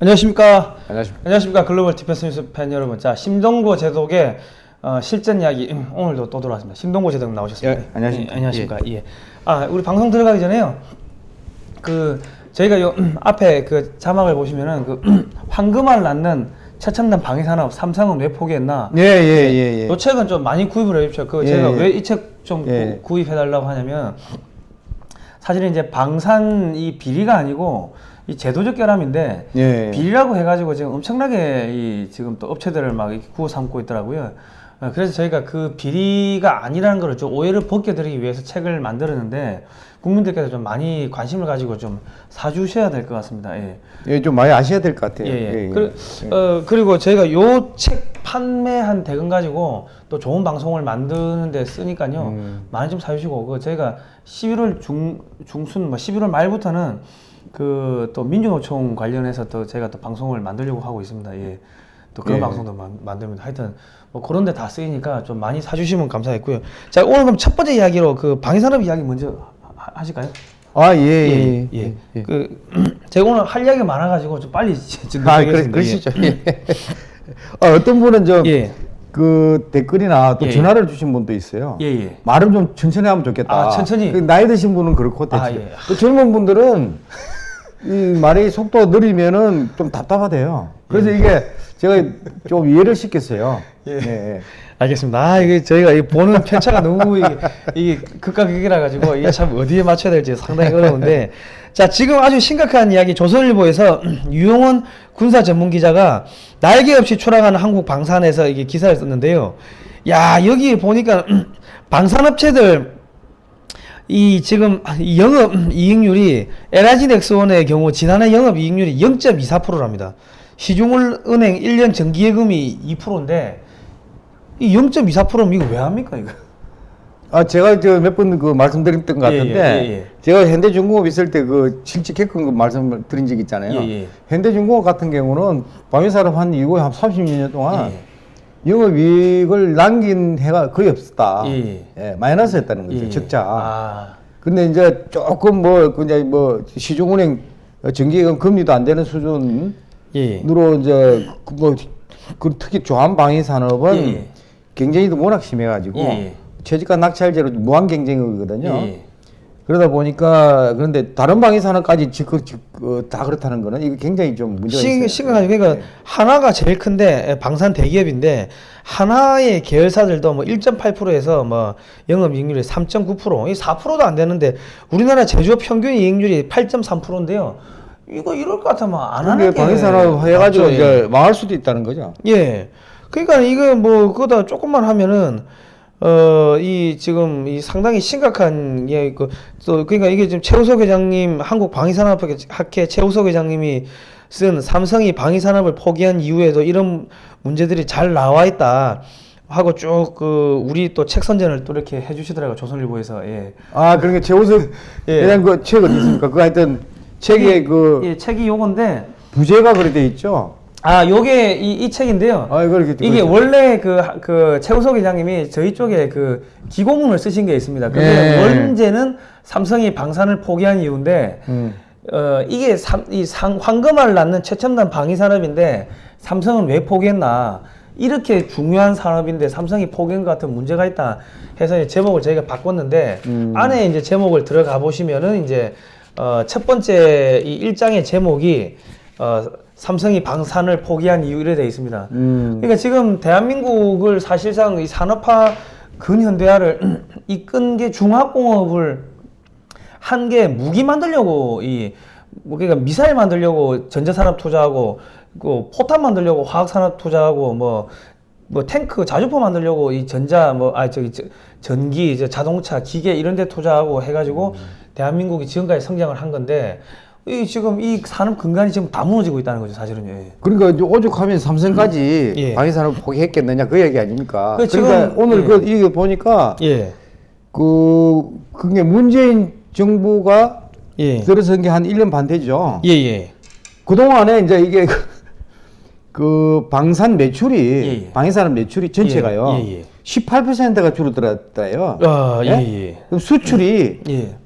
안녕하십니까. 안녕하십니까. 안녕하십니까. Global Defense News 팬 여러분. 자, 심동보 제독의 어, 실전 이야기 음, 오늘도 또 돌아왔습니다. 심동보 제독 나오셨습니다. 예, 안녕하십니까. 예, 안녕하십니까. 예. 아, 우리 방송 들어가기 전에요. 그 저희가 요 음, 앞에 그 자막을 보시면은 그 음, 황금알 낳는 최첨단 방위 산업 삼성은 왜 포기했나? 예, 예, 예, 예. 이 책은 좀 많이 구입을 해주십시오. 그 예, 제가 예. 왜이 책좀 예. 구입해 달라고 하냐면 사실은 이제 방산 이 비리가 아니고 이 제도적 결함인데 예. 비리라고 해가지고 지금 엄청나게 이 지금 또 업체들을 막 이렇게 구워 삼고 있더라고요. 어, 그래서 저희가 그 비리가 아니라는 걸 좀 오해를 벗겨드리기 위해서 책을 만들었는데 국민들께서 좀 많이 관심을 가지고 좀 사주셔야 될 것 같습니다. 예. 예, 좀 많이 아셔야 될 것 같아요. 예, 예. 예, 예. 그, 어, 그리고 저희가 요 책 판매한 대금 가지고 또 좋은 방송을 만드는데 쓰니까요. 음. 많이 좀 사주시고, 그 저희가 11월 중, 중순, 뭐 11월 말부터는 그 또 민주노총 관련해서 또 저희가 또 방송을 만들려고 하고 있습니다. 예. 또 그런 예. 방송도 만, 만듭니다. 하여튼 뭐 그런 데 다 쓰이니까 좀 많이 사주시면 감사하겠고요. 자, 오늘 그럼 첫 번째 이야기로 그 방위산업 이야기 먼저 하- 하실까요? 아, 예, 예. 예. 그 제가 오늘 할 이야기가 많아가지고 좀 빨리 지금 아, 그래. 그러시죠. 예. 어, 어떤 분은 좀, 예. 그 댓글이나 또 예, 전화를 주신 분도 있어요. 예, 예. 말을 좀 천천히 하면 좋겠다. 아, 천천히. 그 나이 드신 분은 그렇고, 아, 대체. 예. 또 젊은 분들은 이 말이 속도가 느리면은 좀 답답하대요. 그래서 이게 제가 좀 이해를 시켰어요. 예. 예. 알겠습니다. 아, 이게 저희가 이 보는 편차가 너무 이게, 이게 극과 극이라 가지고 이게 참 어디에 맞춰야 될지 상당히 어려운데 자 지금 아주 심각한 이야기 조선일보에서 유용원 군사 전문 기자가 날개 없이 추락하는 한국 방산에서 이게 기사를 썼는데요. 야 여기 보니까 방산업체들 이 지금 이 영업 이익률이 넥스원의 경우 지난해 영업 이익률이 0.24%랍니다. 시중은행 1년 정기예금이 2%인데 이 0.24%면 이거 왜 합니까 이거? 아 제가 저몇번 그 말씀드렸던 것 예, 같은데 예, 예, 예. 제가 현대중공업 있을 때 그 실직했던 거 말씀을 드린 적 있잖아요. 예, 예. 현대중공업 같은 경우는 방위산업 한 이후에 한 30년 동안 예. 영업이익을 남긴 해가 거의 없었다. 예. 예, 마이너스였다는 거죠. 예. 적자. 아, 근데 이제 조금 뭐 그냥 뭐 시중은행 정기예금 금리도 안 되는 수준으로 예. 이제 그뭐 그 특히 조한 방위 산업은 예, 예. 경쟁이 워낙 심해가지고 예, 예. 최저가 낙찰제로 무한 경쟁이거든요. 예. 그러다 보니까 그런데 다른 방위 산업까지 지금 어, 다 그렇다는 거는 이거 굉장히 좀 문제가 있어요. 심, 심각하죠. 그러니까 네. 하나가 제일 큰데 방산 대기업인데 하나의 계열사들도 뭐 1.8%에서 뭐 영업 이익률이 3.9%, 이 4%도 안 되는데 우리나라 제조업 평균 이익률이 8.3%인데요. 이거 이럴 것 같으면 안 하는 게 방위 산업 해가지고 맞죠, 예. 이제 망할 수도 있다는 거죠. 예. 그러니까 이거 뭐 그거다 조금만 하면은 어 이 지금 이 상당히 심각한 예 그또 그러니까 이게 지금 최우석 회장님 한국 방위산업학회 최우석 회장님이 쓴 삼성이 방위산업을 포기한 이후에도 이런 문제들이 잘 나와 있다 하고 쭉 그 우리 또 책 선전을 또 이렇게 해주시더라고요 조선일보에서 예. 아 그러니까 최우석 예. 회장 그 책 어디 있습니까? 그 하여튼 책에 그 예 책이 요건데 부제가 그래 돼 있죠. 아 요게 이, 이 책인데요. 아 이거 이렇게 이게 그렇죠. 원래 그, 하- 그 최우석 회장님이 저희 쪽에 그 기고문을 쓰신 게 있습니다. 그게 예. 원제는 삼성이 방산을 포기한 이유인데 음. 어 이게 삼, 이 상, 황금알 낳는 최첨단 방위 산업인데 삼성은 왜 포기했나? 이렇게 중요한 산업인데 삼성이 포기한 것 같은 문제가 있다 해서 이제 제목을 저희가 바꿨는데 음. 안에 이제 제목을 들어가 보시면은 이제 어, 첫 번째 이 일장의 제목이 어, 삼성이 방산을 포기한 이유 이래 돼 있습니다. 음. 그러니까 지금 대한민국을 사실상 이 산업화 근현대화를 이끈 게 중화공업을 한 게 무기 만들려고 이뭐 그러니까 미사일 만들려고 전자산업 투자하고 그 포탄 만들려고 화학산업 투자하고 뭐뭐 탱크 자주포 만들려고 이 전자 뭐 아 저기 저, 전기 이제 자동차 기계 이런 데 투자하고 해가지고 대한민국이 지금까지 성장을 한 건데 이 지금 이 산업 근간이 지금 다 무너지고 있다는 거죠 사실은요. 예. 그러니까 오죽하면 삼성까지 예. 방위산업 포기했겠느냐 그 얘기 아닙니까? 그 지금- 그러니까 오늘 예. 그 이거 보니까 예. 그 그게 문재인 정부가 예. 들어선 게한 1년 반 되죠. 예, 예. 그 동안에 이제 이게 그 방산 매출이. 방위산업 매출이 전체가요. 예, 예, 예. 18%가 줄어들었다요. 아, 예, 예. 수출이 예.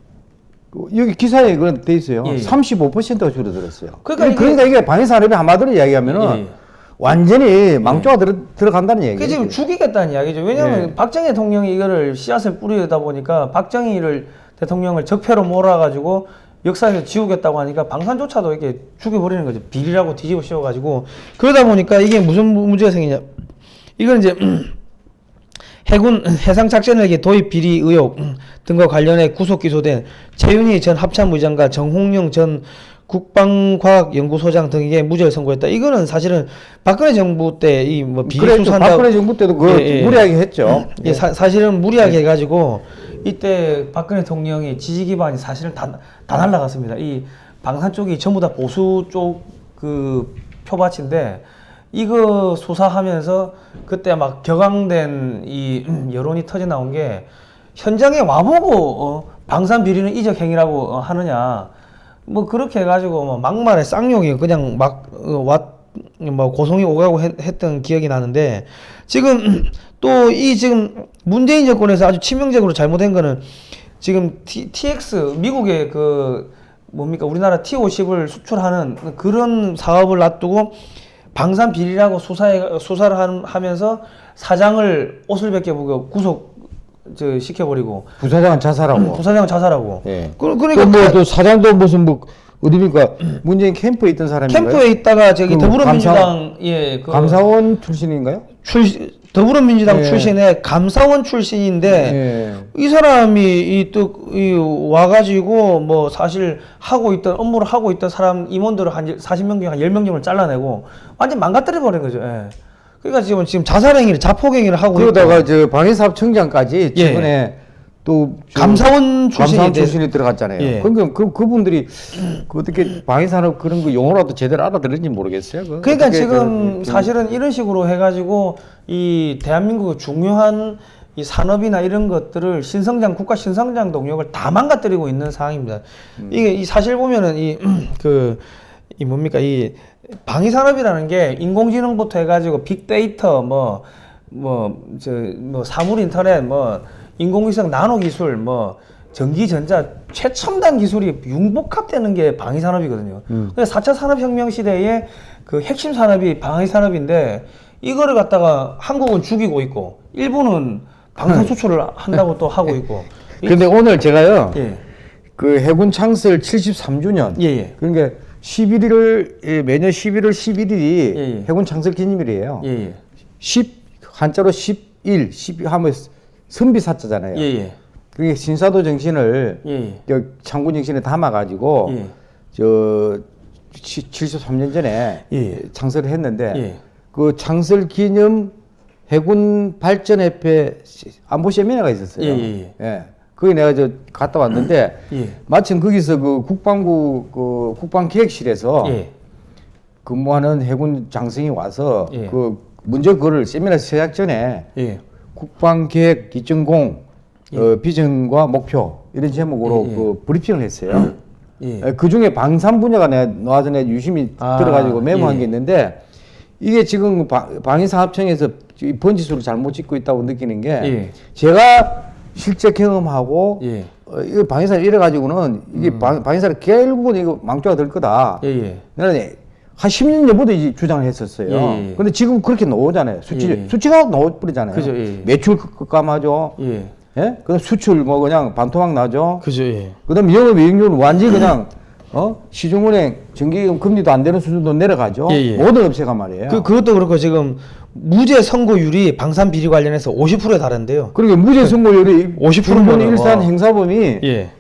그 여기 기사에 그런 돼 있어요. 예, 예. 35%가 줄어들었어요. 그러니까 그러니까, 이게- 이게 방위산업이 한마디로 이야기하면은 예, 예. 완전히 망조가 들어, 들어간다는. 그 지금 죽이겠다는 이야기죠. 왜냐하면 예. 박정희 대통령이 이거를 씨앗을 뿌리다 보니까 박정희를 대통령을 적폐로 몰아가지고 역사에서 지우겠다고 하니까 방산조차도 이렇게 죽여버리는 거죠. 비리라고 뒤집어 씌워가지고 그러다 보니까 이게 무슨 무- 문제가 생기냐? 이건 이제 해군 해상 작전헬기 도입 비리 의혹 등과 관련해 구속 기소된 최윤희 전 합참의장과 정홍영 전 국방과학연구소장 등에게 무죄를 선고했다. 이거는 사실은 박근혜 정부 때 이 뭐 비리 그래, 수사한다. 박근혜 정부 때도 그 예, 예. 무리하게 했죠. 예, 사, 사실은 무리하게 해가지고 이때 박근혜 대통령이 지지 기반이 사실은 다, 다 날라갔습니다. 이 방산 쪽이 전부 다 보수 쪽 그 표밭인데 이거 수사하면서 그때 막 격앙된 이 여론이 터져 나온 게 현장에 와보고 어, 방산 비리는 이적 행위라고 어, 하느냐. 뭐 그렇게 해가지고 뭐 막말에 쌍욕이 그냥 막왔뭐 고성이 오가고 했, 했던 기억이 나는데 지금 또 이 지금 문재인 정권에서 아주 치명적으로 잘못된 거는 지금 T, TX 미국의 그 뭡니까? 우리나라 T50을 수출하는 그런 사업을 놔두고 방산 비리라고 수사해 수사를 한- 하면서 사장을 옷을 벗겨보고 구속 저 시켜버리고 부사장은 자살하고. 부사장은 자살하고 예. 그, 그러니까 뭐, 가- 또 사장도 무슨 뭐 어디니까 문재인 캠프에 있던 사람인가요? 캠프에 있다가 저기 그 더불어민주당 예그 감사원 출신인가요? 출 더불어민주당 예. 출신의 감사원 출신인데 예. 이 사람이 이또이 와가지고 뭐 사실 하고 있던 업무를 하고 있던 사람 임원들을 한 40명 중에 한 10명 정도를 잘라내고 완전 망가뜨려 버린 거죠. 예. 그러니까 지금 지금 자살행위를 자폭행위를 하고 그러다가 있고 저 방위사업청장까지 예. 최근에 또 저- 감사원 출신이 감사원 돼- 출신이 들어갔잖아요. 예. 그러니까 그 그분들이 그 어떻게 방위산업 그런 거 용어라도 제대로 알아들은지 모르겠어요. 그거 그러니까 지금 그- 사실은 이런 식으로 해가지고 이 대한민국의 중요한 이 산업이나 이런 것들을 신성장 국가 신성장 동력을 다 망가뜨리고 있는 상황입니다. 음. 이게 이 사실 보면은 이 그 이 뭡니까 이 방위 산업이라는 게 인공지능부터 해가지고 빅데이터 뭐 뭐저뭐 사물 인터넷 뭐 인공위성 나노 기술 뭐 전기 전자 최첨단 기술이 융복합되는 게 방위 산업이거든요. 근데 4차 산업혁명 시대에 그 핵심 산업이 방위 산업인데 이거를 갖다가 한국은 죽이고 있고 일본은 방산 수출을 한다고 또 하고 있고. 이- 근데 오늘 제가요. 예. 그 해군 창설 73주년. 예, 예. 그러니까 11일 예, 매년 11월 11일이 예, 예. 해군 창설 기념일이에요. 예, 예. 10 한자로 11, 12 하면 선비사자잖아요. 예, 예. 그게 신사도 정신을 예, 예. 저 장군 정신에 담아 가지고 예. 저 73년 전에 예. 창설을 했는데 예. 그 창설 기념 해군 발전협회 안보 세미나가 있었어요. 예, 예, 예. 거기 내가 저 갔다 왔는데 예. 마침 거기서 그 국방부 그 국방기획실에서 예. 근무하는 해군 장성이 와서 예. 그 먼저 그거를 세미나 시작 전에 예. 국방계획 기점공 어, 비전과 목표 이런 제목으로 예, 예. 그 브리핑을 했어요. 예. 그 중에 방산 분야가 내가 나와서 내가 유심히 아, 들어가지고 메모한 예. 게 있는데 이게 지금 방- 방위사업청에서 이 번지수를 잘못 짓고 있다고 느끼는 게 예. 제가 실제 경험하고 예. 어, 이거 방위사를 이래 가지고는 이게 방, 방위사를 결국은 이거 망조가 될 거다. 예, 예. 나는 한 10년 전부터 이제 주장을 했었어요. 예, 예. 근데 지금 그렇게 나오잖아요. 수치, 예, 예. 수치가 나와버리잖아요. 그죠, 예, 예. 매출 급감하죠. 예. 예? 그다음 수출 뭐 그냥 반토막 나죠. 그죠, 예. 그다음 영업 이익률 완전히 그냥 어 시중은행 정기금 금리도 안 되는 수준도 내려가죠. 예, 예. 모든 업체가 말이에요. 그, 그것도 그렇고 지금 무죄 선고율이 방산 비리 관련해서 50%에 달한대요. 그러니까 무죄 선고율이 50% 일본 면은, 일산 와. 행사범이 예.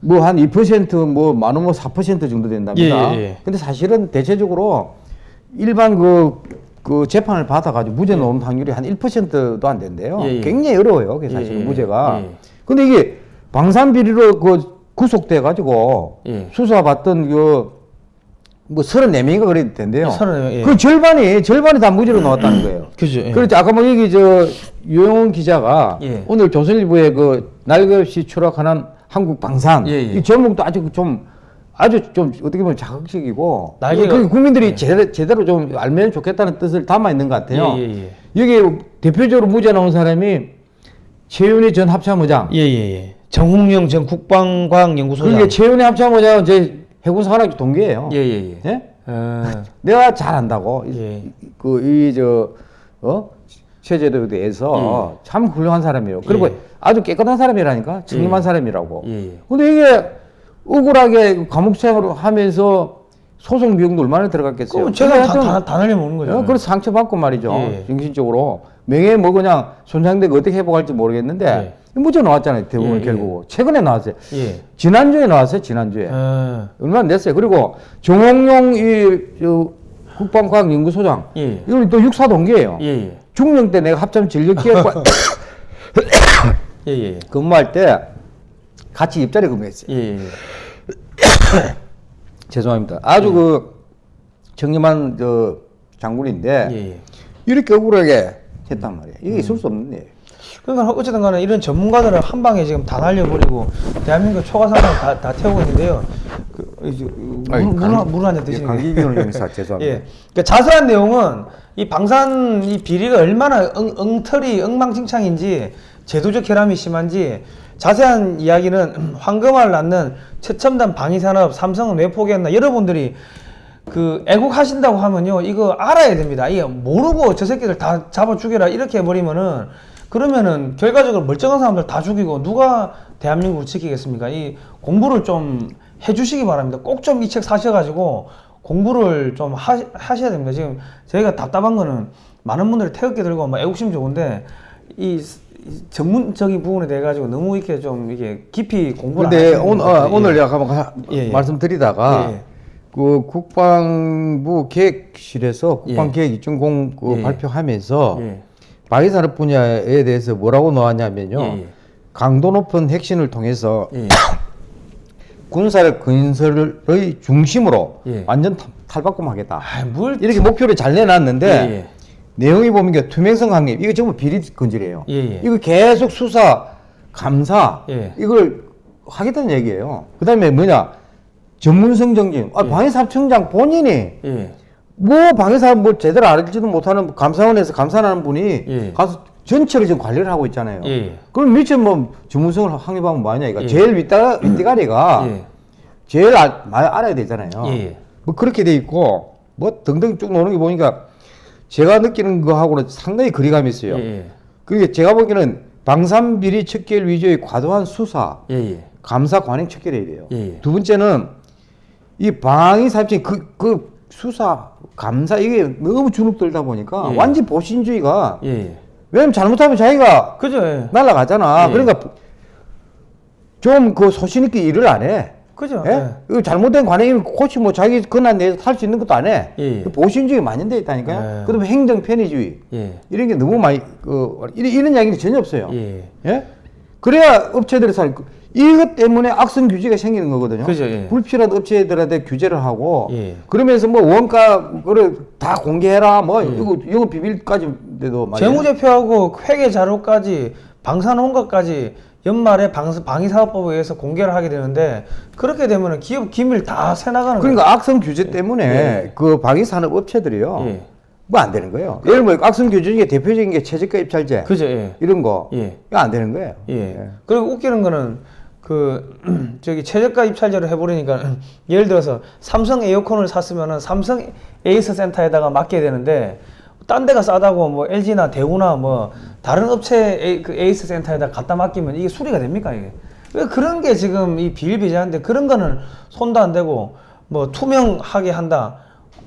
뭐한 2%뭐 많으면 뭐 4% 정도 된답니다. 예, 예, 예. 근데 사실은 대체적으로 일반 그, 그 재판을 받아가지고 무죄 나오는 확률이 한 1%도 안 된대요. 예, 예. 굉장히 어려워요. 그게 사실 예, 예. 무죄가. 예. 근데 이게 방산 비리로 그 구속돼가지고 예. 수사받던 그 뭐 34명인가 그래도 된대요. 예, 34명, 예. 그 절반이, 절반이 다 무죄로 나왔다는 거예요. 그죠, 예. 그렇지. 아까 뭐 여기 저 유영훈 기자가 예. 오늘 조선일보에 그 날것이 추락하는 한국 방산 예, 예. 이 제목도 아주 좀 아주 좀 어떻게 보면 자극적이고 날개가- 그 국민들이 제대로, 제대로 좀 알면 좋겠다는 뜻을 담아 있는 것 같아요. 예, 예, 예. 여기 대표적으로 무죄 나온 사람이 최윤희 전 합참의장 예, 예, 예. 정홍영 전 국방과학 연구소장. 그게 최은혜 합참의장은 제 해군사관학교 동기예요. 예, 예, 예. 예? 어, 내가 잘한다고 예. 그이저 어? 체제도에 대해서 참 훌륭한 사람이에요. 그리고 예. 아주 깨끗한 사람이라니까 예. 사람이라고. 예, 예. 근데 이게 억울하게 감옥 생활을 하면서 소송 비용도 얼마나 들어갔겠어요. 그럼 제가 다, 다, 다 날려먹는 거죠. 어, 그래서 상처받고 말이죠. 예. 정신적으로. 명예 뭐 그냥 손상되고 어떻게 회복할지 모르겠는데 무죄 나왔잖아요. 대부분 예, 예. 결국. 최근에 나왔어요. 예. 지난주에 나왔어요. 지난주에. 어, 얼마 안 됐어요. 그리고 정홍용 이 저, 국방과학연구소장 예. 이건 또 육사 동기예요. 예, 예. 중령 때 내가 합참 진력기획과 예, 예. 근무할 때 같이 입자리 근무했어요. 예, 예. 죄송합니다. 아주 그 청렴한 저 장군인데 예, 예. 이렇게 억울하게 했단 말이에요. 이게 있을 수 없는 일이에요. 그러니까 어쨌든 간에 이런 전문가들을 한 방에 지금 다 날려버리고 대한민국 초과상을 다, 다 태우고 있는데요. 그, 이제 물한잔 드시는 게. 강기균 형사 죄송합니다. 예. 그러니까 자세한 내용은 이 방산 이 비리가 얼마나 엉, 엉터리 엉망진창인지 제도적 결함이 심한지 자세한 이야기는 황금알을 낳는 최첨단 방위산업 삼성은 왜 포기했나 여러분들이 그 애국하신다고 하면요 이거 알아야 됩니다 이게 모르고 저 새끼들 다 잡아 죽여라 이렇게 해버리면은 그러면은 결과적으로 멀쩡한 사람들 다 죽이고 누가 대한민국을 지키겠습니까 이 공부를 좀 해주시기 바랍니다 꼭 좀 이 책 사셔가지고 공부를 좀 하, 하셔야 됩니다 지금 저희가 답답한 거는 많은 분들이 태극기 들고 뭐 애국심 좋은데 이, 전문적인 부분에 대해 가지고 너무 이렇게 좀 이게 깊이 공부를 안 근데 하시는 오늘, 예. 오늘 한번 가- 예, 예. 말씀드리다가 예. 그 국방부 계획실에서 국방계획 2.0그 예. 발표하면서 예. 방위산업 분야에 대해서 뭐라고 나왔냐면요. 예, 예. 강도 높은 핵심을 통해서 예. 군사력 건설의 중심으로 예. 완전 탈- 탈바꿈하겠다. 아, 뭘 이렇게 목표를 잘 내놨는데 예, 예. 내용이 보면 이게 투명성 확립 이거 전부 비리 건질이에요. 이거 계속 수사, 감사 예. 이걸 하겠다는 얘기예요. 그다음에 뭐냐 전문성 정진. 아, 방위사업청장 본인이 예. 뭐 방위사업 뭐 제대로 알지도 못하는 감사원에서 감사하는 분이 예. 가서 전체를 지금 관리를 하고 있잖아요. 예, 예. 그럼 밑에 뭐 전문성을 확립하면 뭐하냐 이거. 예. 제일 윗다, 윗대가리가 예. 제일 알, 많이 알아야 되잖아요. 예, 예. 뭐 그렇게 돼 있고 뭐 등등 쭉 노는 게 보니까 제가 느끼는 거하고는 상당히 거리감이 있어요. 예, 예. 그게 제가 보기에는 방산비리 척결 위주의 과도한 수사. 감사 관행 척결해야 돼요. 두 번째는 이 방위 사업청 그, 그 수사, 감사 이게 너무 주눅 들다 보니까 예. 완전 보신주의가 예, 예. 왜냐면 잘못하면 자기가 그죠? 예. 날라가잖아. 예. 그러니까 좀 그 소신 있게 일을 안 해. 그죠? 예? 예. 잘못된 관행이면 코치 뭐 자기 권한 내에서 탈수 있는 것도 안 해. 예. 그 보신주의 만연돼 있다니까요. 예. 그다음에 행정 편의주의 예. 이런 게 너무 많이 그 이런, 이런 이야기는 전혀 없어요. 예. 예? 그래야 업체들이 살 이것 때문에 악성 규제가 생기는 거거든요. 그죠, 예. 불필요한 업체들한테 규제를 하고 예. 그러면서 뭐 원가 그걸 다 공개해라 뭐 예. 이거 영업 비밀까지도. 재무제표하고 회계 자료까지 방산 원가까지 연말에 방, 방위사업법에 의해서 공개를 하게 되는데 그렇게 되면 기업 기밀 다 새 나가는 거예요. 그러니까 악성 규제 때문에 예. 그 방위산업 업체들이요. 예. 뭐안 되는 거예요. 예를 들면 악성 규제 중에 대표적인 게 최저가 입찰제 그죠? 예. 이런 거 예. 이거 안 되는 거예요. 예. 그리고 웃기는 거는 그 저기 최저가 입찰제로 해버리니까 예를 들어서 삼성 에어컨을 샀으면은 삼성 에이스 센터에다가 맡겨야 되는데 딴 데가 싸다고 뭐 LG나 대우나 뭐 다른 업체 에이, 그 에이스 센터에다 갖다 맡기면 이게 수리가 됩니까 이게? 왜 그런 게 지금 이 비일비재한데 그런 거는 손도 안 대고 뭐 투명하게 한다.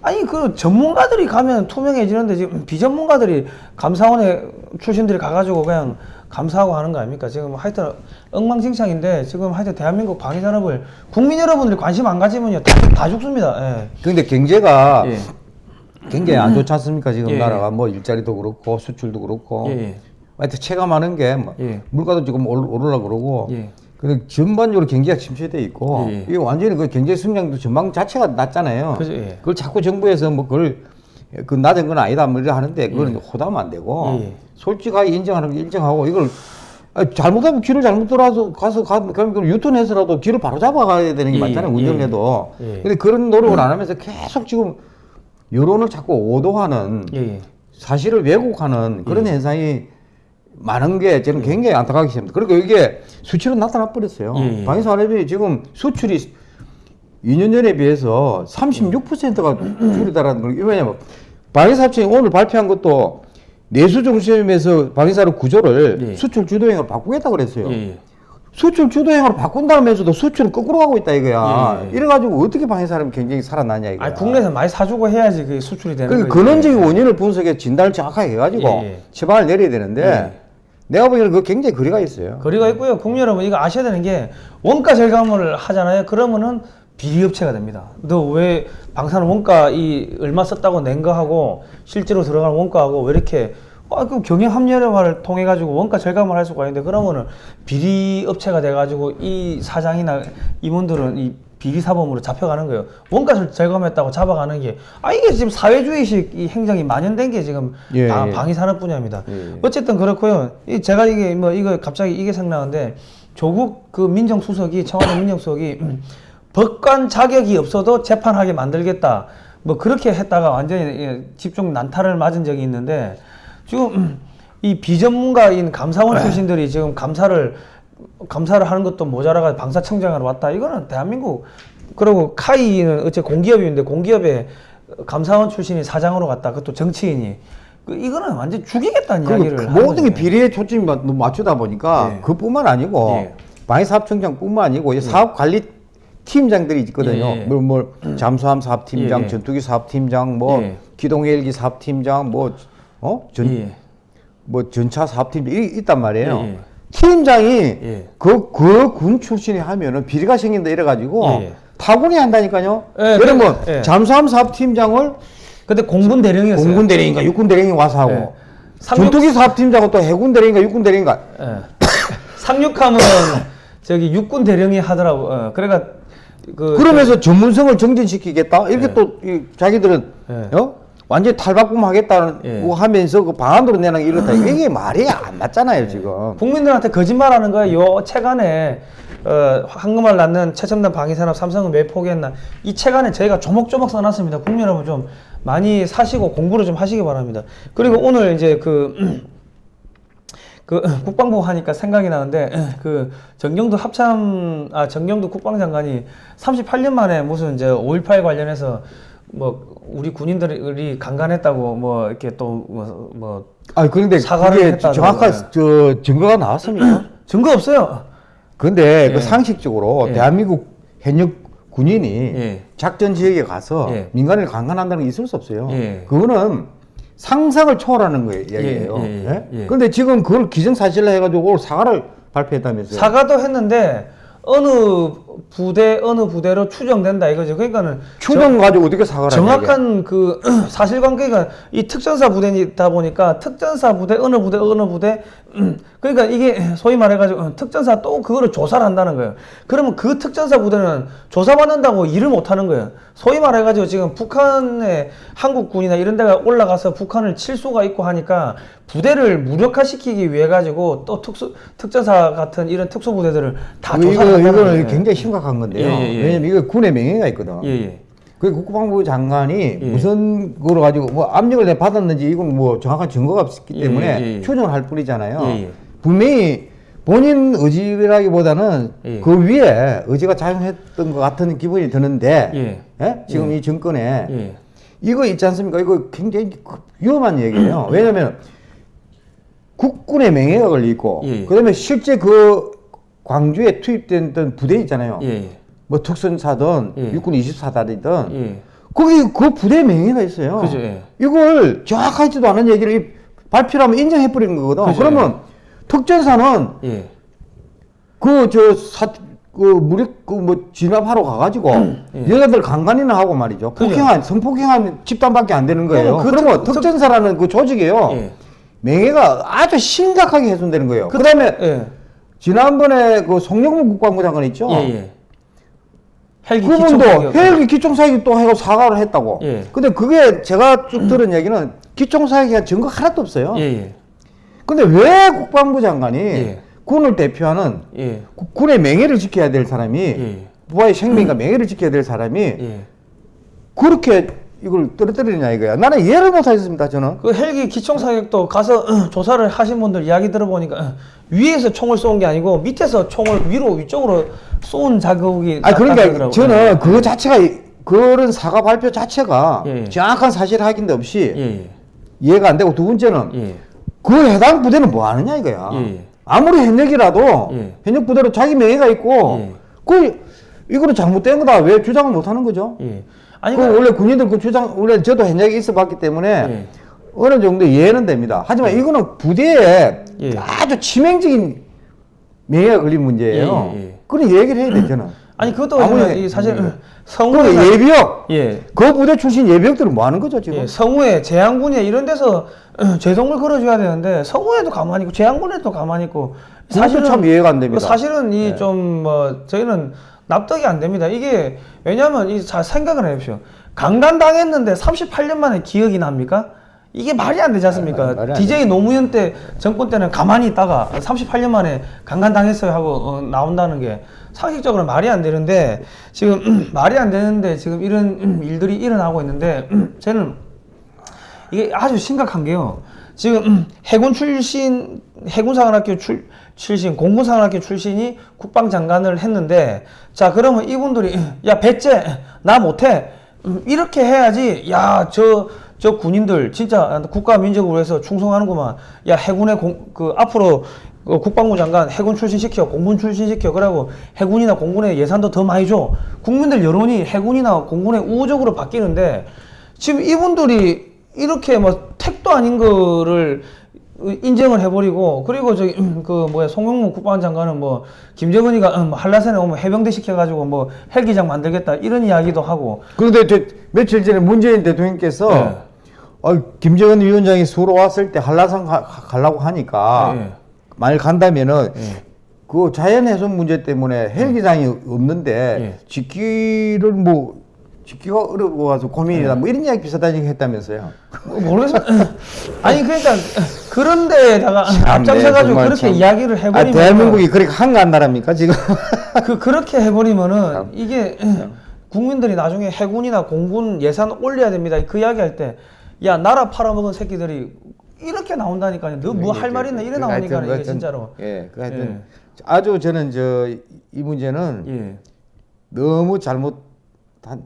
아니 그 전문가들이 가면 투명해지는데 지금 비전문가들이 감사원에 출신들이 가가지고 그냥 감사하고 하는 거 아닙니까? 지금 하여튼 엉망진창인데 지금 하여튼 대한민국 방위산업을 국민 여러분들이 관심 안 가지면요 다, 다 죽습니다. 예. 근데 경제가 예. 굉장히 안 좋지 않습니까? 지금 예. 나라가 뭐 일자리도 그렇고 수출도 그렇고 예, 예. 하여튼 체감하는 게뭐 예. 물가도 지금 올- 오르려 그러고 예. 근데 전반적으로 경기가 침체돼 있고 예, 예. 이게 완전히 그 경제 성장도 전망 자체가 낮잖아요. 그죠, 예. 그걸 자꾸 정부에서 뭐 그걸 그 낮은 건 아니다 뭐 하는데 그건 호담은 안 되고 예, 예. 솔직하게 인정하는 게 인정하고 이걸 아, 잘못하면 길을 잘못 돌아서 가서 가, 그럼 유턴해서라도 길을 바로 잡아가야 되는 게 예, 맞잖아요 예. 운전해도 예. 근데 그런 노력을 안 하면서 계속 지금 여론을 자꾸 오도하는 예, 예. 사실을 왜곡하는 그런 현상이 많은 게 저는 굉장히 안타깝게 생각합니다. 그리고 이게 수치로 나타나 버렸어요. 예, 예. 방위산업이 지금 수출이 2년 전에 비해서 36%가 줄이다라는 걸 왜냐면 방위산업청이 오늘 발표한 것도 내수 중심에서 방위산업 구조를 예. 수출 주도형으로 바꾸겠다 그랬어요. 예, 예. 수출 주도형으로 바꾼다면서도 수출은 거꾸로 가고 있다 이거야. 예, 예. 이래가지고 어떻게 방위산업이 굉장히 살아나냐 이거야. 아니 국내에서 많이 사주고 해야지 그게 수출이 되는 그러니까 거지. 근원적인 원인을 분석해 진단을 정확하게 해가지고 예, 예. 처방을 내려야 되는데 예. 내가 보기에는 그거 굉장히 거리가 있어요. 거리가 있고요. 국민 여러분 이거 아셔야 되는 게 원가 절감을 하잖아요. 그러면은 비리업체가 됩니다. 너 왜 방사능 원가 이 얼마 썼다고 낸 거하고 실제로 들어가는 원가하고 왜 이렇게 아, 그 경영 합리화를 통해 가지고 원가 절감을 할 수가 있는데 그러면은 비리업체가 돼 가지고 이 사장이나 임원들은 이 비리 사범으로 잡혀가는 거예요. 원가 절감했다고 잡아가는 게 아 이게 지금 사회주의식 이 행정이 만연된 게 지금 예, 방- 예. 방위산업 분야입니다. 예, 예. 어쨌든 그렇고요. 이 제가 이게 뭐 이거 갑자기 이게 생각나는데 조국 그 민정수석이 청와대 민정수석이 법관 자격이 없어도 재판하게 만들겠다. 뭐 그렇게 했다가 완전히 예, 집중 난타를 맞은 적이 있는데 지금 이 비전문가인 감사원 출신들이 지금 감사를 감사를 하는 것도 모자라가 방사청장으로 왔다. 이거는 대한민국 그리고 카이는 어째 공기업인데 공기업에 감사원 출신이 사장으로 갔다. 그것도 정치인이 그 이거는 완전 죽이겠다는 그리고 이야기를 그 모든 게. 비리에 초점이 맞- 맞추다 보니까 예. 그뿐만 아니고 예. 방위사업청장뿐만 아니고 이 사업관리 팀장들이 있거든요. 예, 예. 뭐, 뭐 잠수함 사업팀장, 예, 예. 전투기 사업팀장, 뭐 예. 기동헬기 사업팀장, 뭐 어? 전, 예. 뭐 전차 사업팀장 이 있단 말이에요. 예, 예. 팀장이 예. 그 그 군 출신이 하면은 비리가 생긴다 이래가지고 예, 예. 타군이 한다니까요. 예, 그러면 그- 예. 잠수함 사업팀장을 근데 공군 대령이었어요. 공군 대령인가 육군 대령이 와서 하고 예. 삼육- 전투기 사업팀장은 또 해군 대령인가 육군 대령인가 예. 상륙함은 저기 육군 대령이 하더라고. 어, 그러니까 그 그러면서 전문성을 정진시키겠다 이렇게 예. 또 이, 자기들은 예. 어? 완전히 탈바꿈 하겠다는 예. 거 하면서 그 방안으로 내는 게 이렇다 이게 말이 안 맞잖아요 지금 국민들한테 거짓말하는 거예요. 요 책안에 어, 황금알 낳는 최첨단 방위산업 삼성은 왜 포기했나? 이 책 안에 저희가 조목조목 써놨습니다. 국민 여러분 좀 많이 사시고 공부를 좀 하시기 바랍니다. 그리고 오늘 이제 그 그 국방부 하니까 생각이 나는데 그 정경도 합참 아 정경도 국방장관이 38년 만에 무슨 이제 5.18 관련해서 뭐 우리 군인들이 강간했다고 뭐 이렇게 또뭐 뭐 아 그런데 사과를 했다는 정확한 거예요. 저 증거가 나왔습니까? 증거 없어요. 근데 예. 그 상식적으로 예. 대한민국 현역 군인이 예. 작전 지역에 가서 예. 민간인을 강간한다는 게 있을 수 없어요. 예. 그거는 상상을 초월하는 거예요, 이야기예요. 예, 예, 예? 예. 근데 지금 그걸 기정사실로 해가지고 오늘 사과를 발표했다면서요. 사과도 했는데 어느 부대 어느 부대로 추정된다 이거죠. 그러니까는 추정 가지고 어떻게 사과를 정확한 그 사실관계가 이 특전사 부대이다 보니까 특전사 부대 어느 부대 어느 부대 음, 그러니까 이게 소위 말해가지고 어, 특전사 또 그거를 조사를 한다는 거예요. 그러면 그 특전사 부대는 조사받는다고 일을 못하는 거예요. 소위 말해가지고 지금 북한의 한국군이나 이런 데가 올라가서 북한을 칠 수가 있고 하니까 부대를 무력화시키기 위해 가지고 또 특수 특전사 같은 이런 특수 부대들을 다 조사를 이거, 이거는. 굉장히 심각한 건데요. 예, 예, 예. 왜냐면 이거 군의 명예가 있거든. 그 국방부 장관이 예. 무슨 거로 가지고 뭐 압력을 내 받았는지 이건 뭐 정확한 증거가 없기 예, 때문에 예, 예. 추정을 할 뿐이잖아요. 분명히 본인 의지라기보다는 예. 그 위에 의지가 작용했던 것 같은 기분이 드는데 예. 예? 지금 이 정권에 예. 이거 있지 않습니까? 이거 굉장히 위험한 얘기예요. 왜냐하면 국군의 명예가 걸리고 예. 그다음에 실제 그 광주에 투입된 부대 있잖아요. 예. 예. 뭐 특선사든 예. 육군 24사든 예. 거기 그 부대 명예가 있어요. 그죠, 예. 이걸 정확하지도 않은 얘기를 이- 발표를 하면 인정해 버리는 거거든. 그죠, 그러면 특전사는 예. 그저 사 그 무력 그 뭐 진압하러 가가지고 예. 여자들 강간이나 하고 말이죠. 그죠. 폭행한 성폭행한 집단밖에 안 되는 거예요. 그 러면 그 그러면 특- 특전사라는 그 조직이요 예. 명예가 아주 심각하게 훼손되는 거예요. 그, 다음에 예. 지난번에 그 송영문 국방부 장관 있죠. 예, 예. 헬기 그분도. 헬기 기총사격 또 해고 사과를 했다고. 예. 근데 그게 제가 쭉 들은 얘기는 기총사격에 증거 하나도 없어요. 예, 예. 근데 왜 국방부 장관이 예. 군을 대표하는 예. 구- 군의 명예를 지켜야 될 사람이 예. 부하의 생명과 명예를 지켜야 될 사람이 예. 그렇게 이걸 떨어뜨리느냐 이거야. 나는 이해를 못 하겠습니다. 저는. 그 헬기 기총 사격도 가서 조사를 하신 분들 이야기 들어보니까 위에서 총을 쏜 게 아니고 밑에서 총을 위로 위쪽으로 쏜 자국이 아 그러니까 나타나더라고요. 저는 그거 자체가 그런 사과 발표 자체가 예. 정확한 사실 확인도 없이 예, 예, 이해가 안 되고 두 번째는 예. 그 해당 부대는 뭐 하느냐 이거야. 예. 아무리 현역이라도 예. 현역 부대로 자기 명예가 있고 예. 그 이거는 잘못된 거다. 왜 주장을 못 하는 거죠? 예. 아니 그그 원래 군인들 그 주장 원래 저도 현역에 있어 봤기 때문에 예. 어느 정도 이해는 됩니다. 하지만 이거는 부대에 예. 아주 치명적인 명예가 걸린 문제예요. 예, 예, 예. 그런 얘기를 해야 돼 저는. 아니 그것도 아무리- 이 사실 음. 성우에 그 예비역 예. 그 부대 출신 예비역들은 뭐 하는 거죠 지금? 예, 성우에 재향군에 이런 데서 제동을 걸어줘야 되는데 성우에도 가만히 있고 재향군에도 가만히 있고 그것도 참 이해가 안 됩니다. 사실은 이 네. 좀뭐 저희는 납득이 안 됩니다. 이게 왜냐하면 이 잘 생각을 해보십시오. 강간 당했는데 38년 만에 기억이 납니까? 이게 말이 안 되지 않습니까? 아, 안 DJ 노무현 때 정권 때는 가만히 있다가 38년 만에 강간 당했어요 하고 어, 나온다는 게 상식적으로 말이 안 되는데 지금 말이 안 되는데 지금 이런 일들이 일어나고 있는데 저는 이게 아주 심각한 게요. 지금 음, 해군 출신 해군사관학교 출, 출신 공군사관학교 출신이 국방장관을 했는데 자 그러면 이분들이 야 배째 나 못해. 음, 이렇게 해야지. 야저 저 군인들 진짜 국가 민족을 위해서 충성하는구만. 야 해군의 공, 그 앞으로 그 국방부 장관 해군 출신 시켜 공군 출신 시켜. 그러고 해군이나 공군의 예산도 더 많이 줘. 국민들 여론이 해군이나 공군에 우호적으로 바뀌는데 지금 이분들이 이렇게 뭐 택도 아닌 거를 인정을 해버리고 그리고 저기 음, 그 뭐야 송영문 국방장관은 뭐 김정은이가 음, 한라산에 오면 해병대 시켜가지고 뭐 헬기장 만들겠다 이런 이야기도 하고 그런데 저 며칠 전에 문재인 대통령께서 네. 어, 김정은 위원장이 수로 왔을 때 한라산 가, 가- 가려고 하니까 네. 만일 간다면은 네. 그 자연훼손 문제 때문에 헬기장이 없는데 네. 짓기를 뭐 짓기가 어려워 가지고 고민이다 뭐 이런 이야기 비슷한 얘기 했다면서요. 뭐 모르겠어 아니 그러니까 그런 데다가 앞장서 가지고 네, 정말 그렇게 참. 이야기를 아, 해버리면 대한민국이 그렇게 한가한 나라입니까 지금? 그 그렇게 해버리면은 이게 국민들이 나중에 해군이나 공군 예산 올려야 됩니다. 그 이야기 할 때 야 나라 팔아먹은 새끼들이 이렇게 나온다니까요. 너 뭐 할 말 있나 이래 나오니까 하여튼 이게 그것은- 진짜로. 예, 그 하여튼 예. 아주 저는 저 이 문제는 예. 너무 잘못 한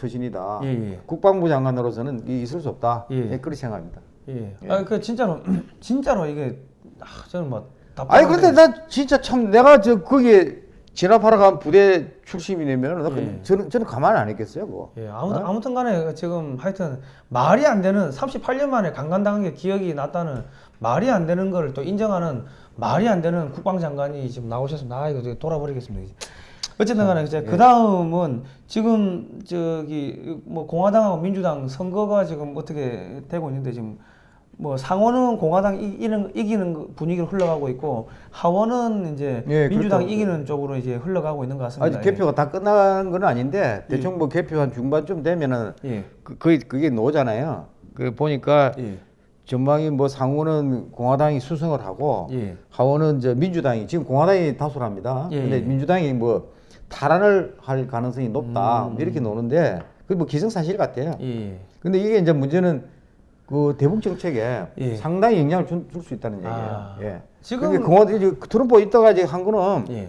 처신이다. 예, 예. 국방부 장관으로서는 이 있을 수 없다. 예. 예. 그렇게 생각합니다. 예. 아, 그 진짜로 진짜로 이게 아, 저는 뭐 아니. 그런데 나 진짜 참 내가 저 거기에 진압하러 간 부대 출신이면 나 그- 예. 저는 저는 가만 안 있겠어요, 그거. 예, 아무튼 어? 아무튼 간에 지금 하여튼 말이 안 되는 38년 만에 강간당한 게 기억이 났다는 말이 안 되는 거를 또 인정하는 말이 안 되는 국방장관이 지금 나오셨습니다. 아 이거 돌아버리겠습니다. 어쨌든 간에 이제 그 다음은 지금 저기 뭐 공화당하고 민주당 선거가 지금 어떻게 되고 있는데 지금 뭐 상원은 공화당 이기는 이기는 거- 분위기로 흘러가고 있고 하원은 이제 예, 민주당 그렇죠. 이기는 쪽으로 이제 흘러가고 있는 것 같습니다. 아직 개표가 다 끝난 건 아닌데 대충 뭐 개표 한 중반쯤 되면은 예. 그, 그게 그게 노잖아요. 그 보니까 예. 전망이 뭐 상원은 공화당이 수성을 하고 예. 하원은 저 민주당이 지금 공화당이 다수랍니다. 예, 근데 예. 민주당이 뭐 탈환을 할 가능성이 높다 음. 이렇게 노는데 그게 뭐 기승사실 같아요. 예. 근데 이게 이제 문제는 그 대북 정책에 예. 상당히 영향을 줄 수 있다는 얘기예요. 아. 예. 지금- 지금 공화 이제 트럼프 있다가 이제 한 거는 예.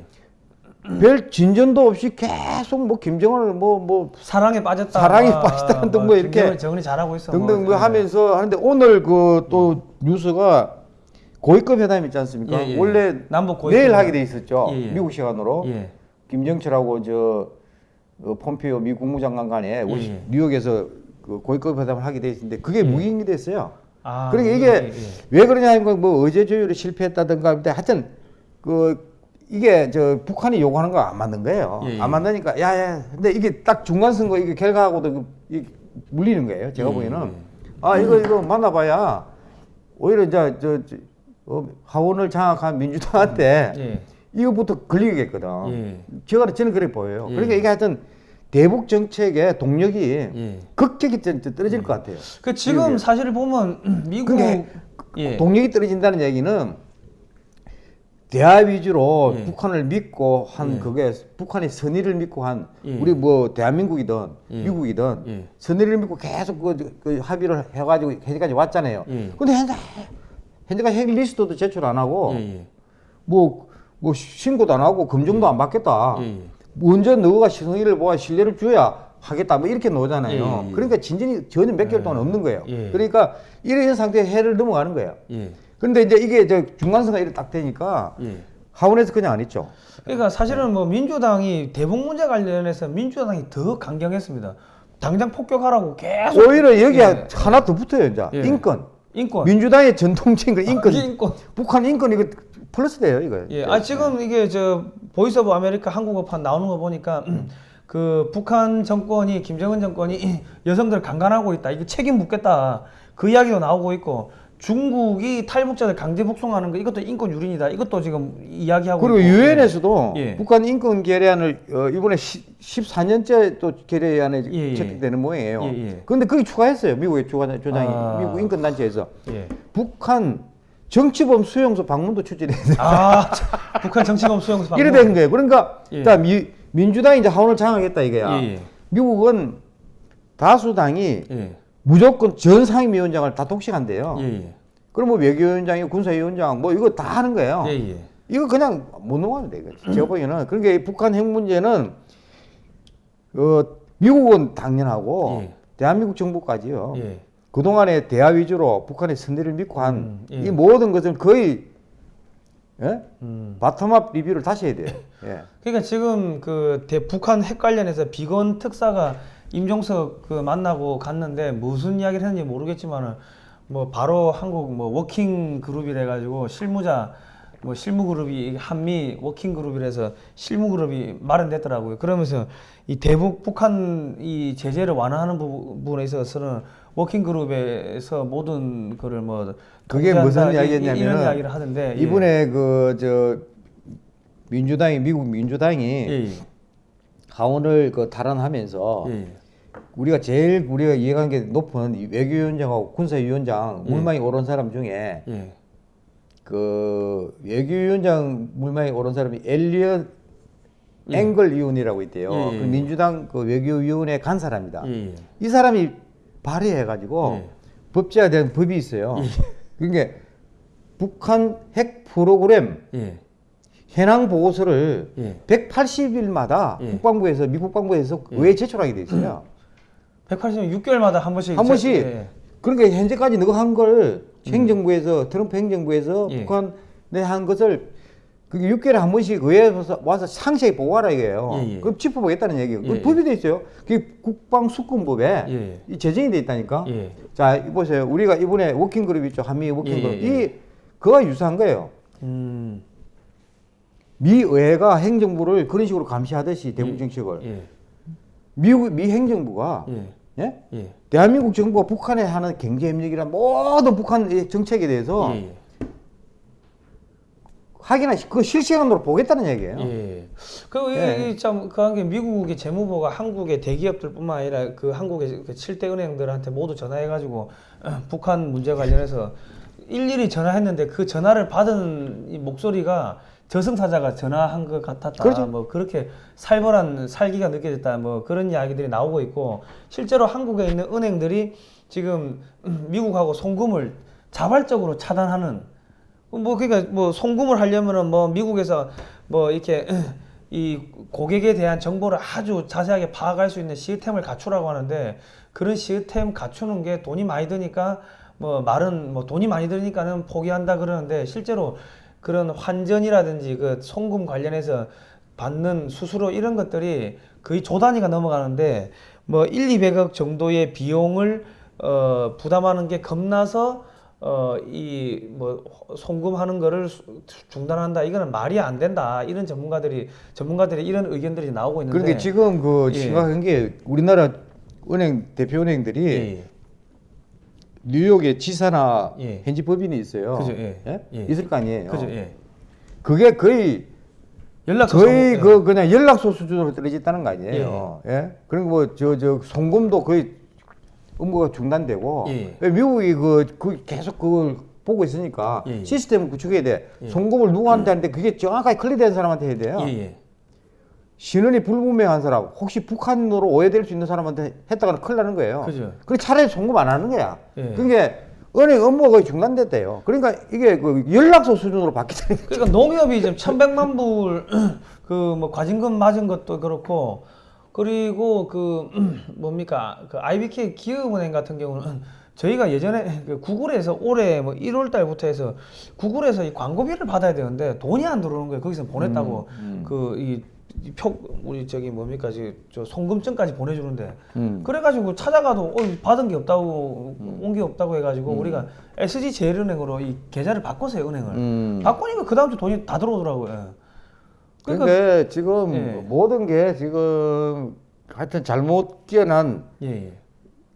별 진전도 없이 계속 뭐 김정은을 뭐 뭐 사랑에 빠졌다. 사랑에 아, 빠졌다 아, 등뭐 이렇게 정은이 잘하고 있어. 등등 뭐 예. 하면서 하는데 오늘 그 또 뉴스가 고위급 회담 있지 않습니까? 예, 예. 원래 남북 고위급 내일 회담. 하게 돼 있었죠. 예, 예. 미국 시간으로 예. 김정철하고 저 어, 폼페이오 미 국무장관 간에 예. 뉴욕에서 그 고위급 회담을 하게 돼 있었는데 그게 예. 무기행이 됐어요. 아, 그러니까 예, 이게 예, 예. 왜 그러냐 하면 뭐 어제 조율이 실패했다든가 근데 하여튼 그 이게 저 북한이 요구하는 거 안 맞는 거예요. 예, 예. 안 맞으니까 야야 근데 이게 딱 중간 선거 이게 결과하고도 그- 이 물리는 거예요. 제가 예, 보기에는 예. 아 이거 이거 만나봐야 오히려 이제 저, 저 어, 하원을 장악한 민주당한테 예. 이거부터 걸리겠거든. 예. 제가 저는 그래 보여요. 예. 그러니까 이게 하여튼 대북 정책의 동력이 예. 좀 떨어질 것 같아요. 그 지금 미국에. 사실 보면 미국 예. 동력이 떨어진다는 얘기는 대화 위주로 예. 북한을 믿고 한 예. 그게 북한의 선의를 믿고 한 예. 우리 뭐 대한민국이든 예. 미국이든 예. 선의를 믿고 계속 그, 그 합의를 해가지고 현재까지 왔잖아요. 예. 근데 현재 현재가 핵 리스트도 제출 안 하고. 뭐, 뭐 신고도 안 하고 검증도 안 받겠다. 예, 예. 먼저 너가 시성의를 보아 신뢰를 줘야 하겠다. 뭐 이렇게 나오잖아요. 예, 예. 그러니까 진전이 전혀 몇 개월 동안 없는 거예요. 예. 그러니까 이런 상태에 해를 넘어가는 거예요. 예. 그런데 이제 이게 저 중간선가 이렇게 딱 되니까 예. 하원에서 그냥 안 했죠. 그러니까 사실은 뭐 민주당이 대북 문제 관련해서 민주당이 더 강경했습니다. 당장 폭격하라고 계속 오히려 여기 예. 하나 더 붙어요, 이제. 예. 인권. 인권 민주당의 전통적인 거 인권. 아, 인권. 북한 인권 이거 플러스 돼요, 이거. 예, 아 지금 이게 저 Voice of America 한국어판 나오는 거 보니까 그 북한 정권이 김정은 정권이 여성들 강간하고 있다. 이거 책임 묻겠다. 그 이야기도 나오고 있고 중국이 탈북자들 강제 북송하는 거 이것도 인권 유린이다. 이것도 지금 이야기하고 그리고 있고. 유엔에서도 예. 북한 인권 결의안을 어, 이번에 14년째 또 결의안에 예, 예. 채택되는 모양이에요. 예, 예. 그런데 그게 추가했어요. 미국의 조장, 조장이 아. 미국 인권 단체에서 예. 북한 정치범 수용소 방문도 추진했어요. 아, 참, 북한 정치범 수용소 방문. 이래 된 거예요. 그러니까 예. 자, 미, 민주당이 이제 하원을 장악했다 이거야. 예, 예. 미국은 다수당이 예. 무조건 전 상임위원장을 다 독식한대요. 예, 예. 그럼 뭐 외교위원장이 군사위원장 뭐 이거 다 하는 거예요. 예, 예. 이거 그냥 못 넘어가면 돼. 이거. 제가 보기에는 그러니까 이 북한 핵 문제는 어, 미국은 당연하고 예. 대한민국 정부까지요. 예. 그동안에 대화 위주로 북한의 선대를 믿고 한이 음, 예. 모든 것은 거의 예? 음. bottom-up review를 다시 해야 돼요. 예. 그러니까 지금 그 대, 북한 핵 관련해서 비건 특사가 임종석 그 만나고 갔는데 무슨 이야기를 했는지 모르겠지만은 뭐 바로 한국 뭐 working group이래 가지고 실무자 뭐 실무 그룹이 한미 working group이라서 실무 그룹이 마련됐더라고요. 그러면서 이 대북 북한 이 제재를 완화하는 부분에 있어서는 working group에서 모든 거를 뭐 그게 무슨 이- 이- 이야기였냐면은 이런 이야기를 하던데 예. 이번에 그저 민주당이 미국 민주당이 예, 하원을 그 탈환하면서 예, 예. 우리가 제일 우리가 이해관계 높은 이 외교위원장하고 군사위원장 예. 물망이 오른 사람 중에 예. 그 외교위원장 물망이 오른 사람이 엘리엇 앵글 위원이라고 있대요. 예, 예, 그 예. 민주당 그 외교위원회 간 사람이다. 예, 예. 이 사람이 발의해가지고 예. 법제화된 법이 있어요. 그게 북한 핵 프로그램 예. 현황 보고서를 예. 180일마다 예. 국방부에서 미 국방부에서 의회 제출하게 돼 있어요. 180년 6개월마다 한 번씩 한 번씩. 예. 그러니까 현재까지 너가 한 걸 행정부에서 트럼프 행정부에서 음. 예. 북한 내 한 것을 그게 6개월에 한 번씩 의회에 와서, 와서 상세히 보고하라 이거예요. 예, 예. 그럼 짚어보겠다는 얘기예요. 예, 그 예. 법이 돼 있어요. 그게 국방수권법에 예. 이 제정이 돼 있다니까. 예. 자, 이 보세요. 우리가 이번에 워킹그룹 있죠. 한미 워킹그룹. 예, 예, 예. 이 그와 유사한 거예요. 음. 미 의회가 행정부를 그런 식으로 감시하듯이 대북 정책을 예. 미국 미 행정부가 예. 예? 예. 대한민국 정부가 북한에 하는 경제 협력이란 모든 북한 의 정책에 대해서 예. 확인하 그 실시간으로 보겠다는 얘기예요. 예. 그리고 예. 이참그한 게 미국의 재무부가 한국의 대기업들뿐만 아니라 그 한국의 그 7대 은행들한테 모두 전화해 가지고 북한 문제 관련해서 일일이 전화했는데 그 전화를 받은 이 목소리가 저승사자가 전화한 것 같았다. 그렇죠. 뭐 그렇게 살벌한 살기가 느껴졌다. 뭐 그런 이야기들이 나오고 있고 실제로 한국에 있는 은행들이 지금 미국하고 송금을 자발적으로 차단하는 뭐 그러니까 뭐 송금을 하려면은 뭐 미국에서 뭐 이렇게 이 고객에 대한 정보를 아주 자세하게 파악할 수 있는 시스템을 갖추라고 하는데 그런 시스템 갖추는 게 돈이 많이 드니까 뭐 말은 뭐 돈이 많이 드니까는 포기한다 그러는데 실제로 그런 환전이라든지 그 송금 관련해서 받는 수수료 이런 것들이 거의 조 단위가 넘어가는데 뭐 1, 200억 정도의 비용을 어 부담하는 게 겁나서 어 이 뭐 송금하는 거를 수- 중단한다. 이거는 말이 안 된다. 이런 전문가들이 전문가들의 이런 의견들이 나오고 있는데. 그런데 지금 그 예. 심각한 게 우리나라 은행 대표 은행들이 예, 뉴욕에 지사나 예. 현지 법인이 있어요. 그죠, 예. 예. 있을 거 아니에요. 그죠 예 그게 거의 연락처 거의 송금, 그 그냥 연락소 수준으로 떨어졌다는 거 아니에요. 예. 그리고 뭐 저 저 송금도 거의 업무가 중단되고 예. 미국이 그, 그 계속 그걸 보고 있으니까 예, 예. 시스템을 구축해야 돼. 예. 송금을 누구한테 하는데 그게 정확하게 클리어된 사람한테 해야 돼요. 신원이 불분명한 사람, 혹시 북한으로 오해될 수 있는 사람한테 했다가는 큰일 나는 거예요. 그죠. 그래 차라리 송금 안 하는 거야. 예. 그게 은행 업무가 거의 중단됐대요. 그러니까 이게 그 연락소 수준으로 거예요. 그러니까 농협이 지금 천백만 불 그 뭐 과징금 맞은 것도 그렇고 그리고 그 뭡니까 그 IBK 기업은행 같은 경우는 저희가 예전에 그 구글에서 올해 뭐 1월 달부터 해서 구글에서 이 광고비를 받아야 되는데 돈이 안 들어오는 거예요. 거기서 보냈다고 음, 그이 표 우리 저기 뭡니까 저, 저 송금증까지 보내주는데 음. 그래가지고 찾아가도 어, 받은 게 없다고 온게 없다고 해가지고 우리가 SG 제일은행으로 이 계좌를 바꿨어요 은행을 음. 바꾸니까 그 다음 주 돈이 다 들어오더라고요. 예. 그러니까, 그러니까 지금 예. 모든 게 지금 하여튼 잘못 뛰어난 예, 예.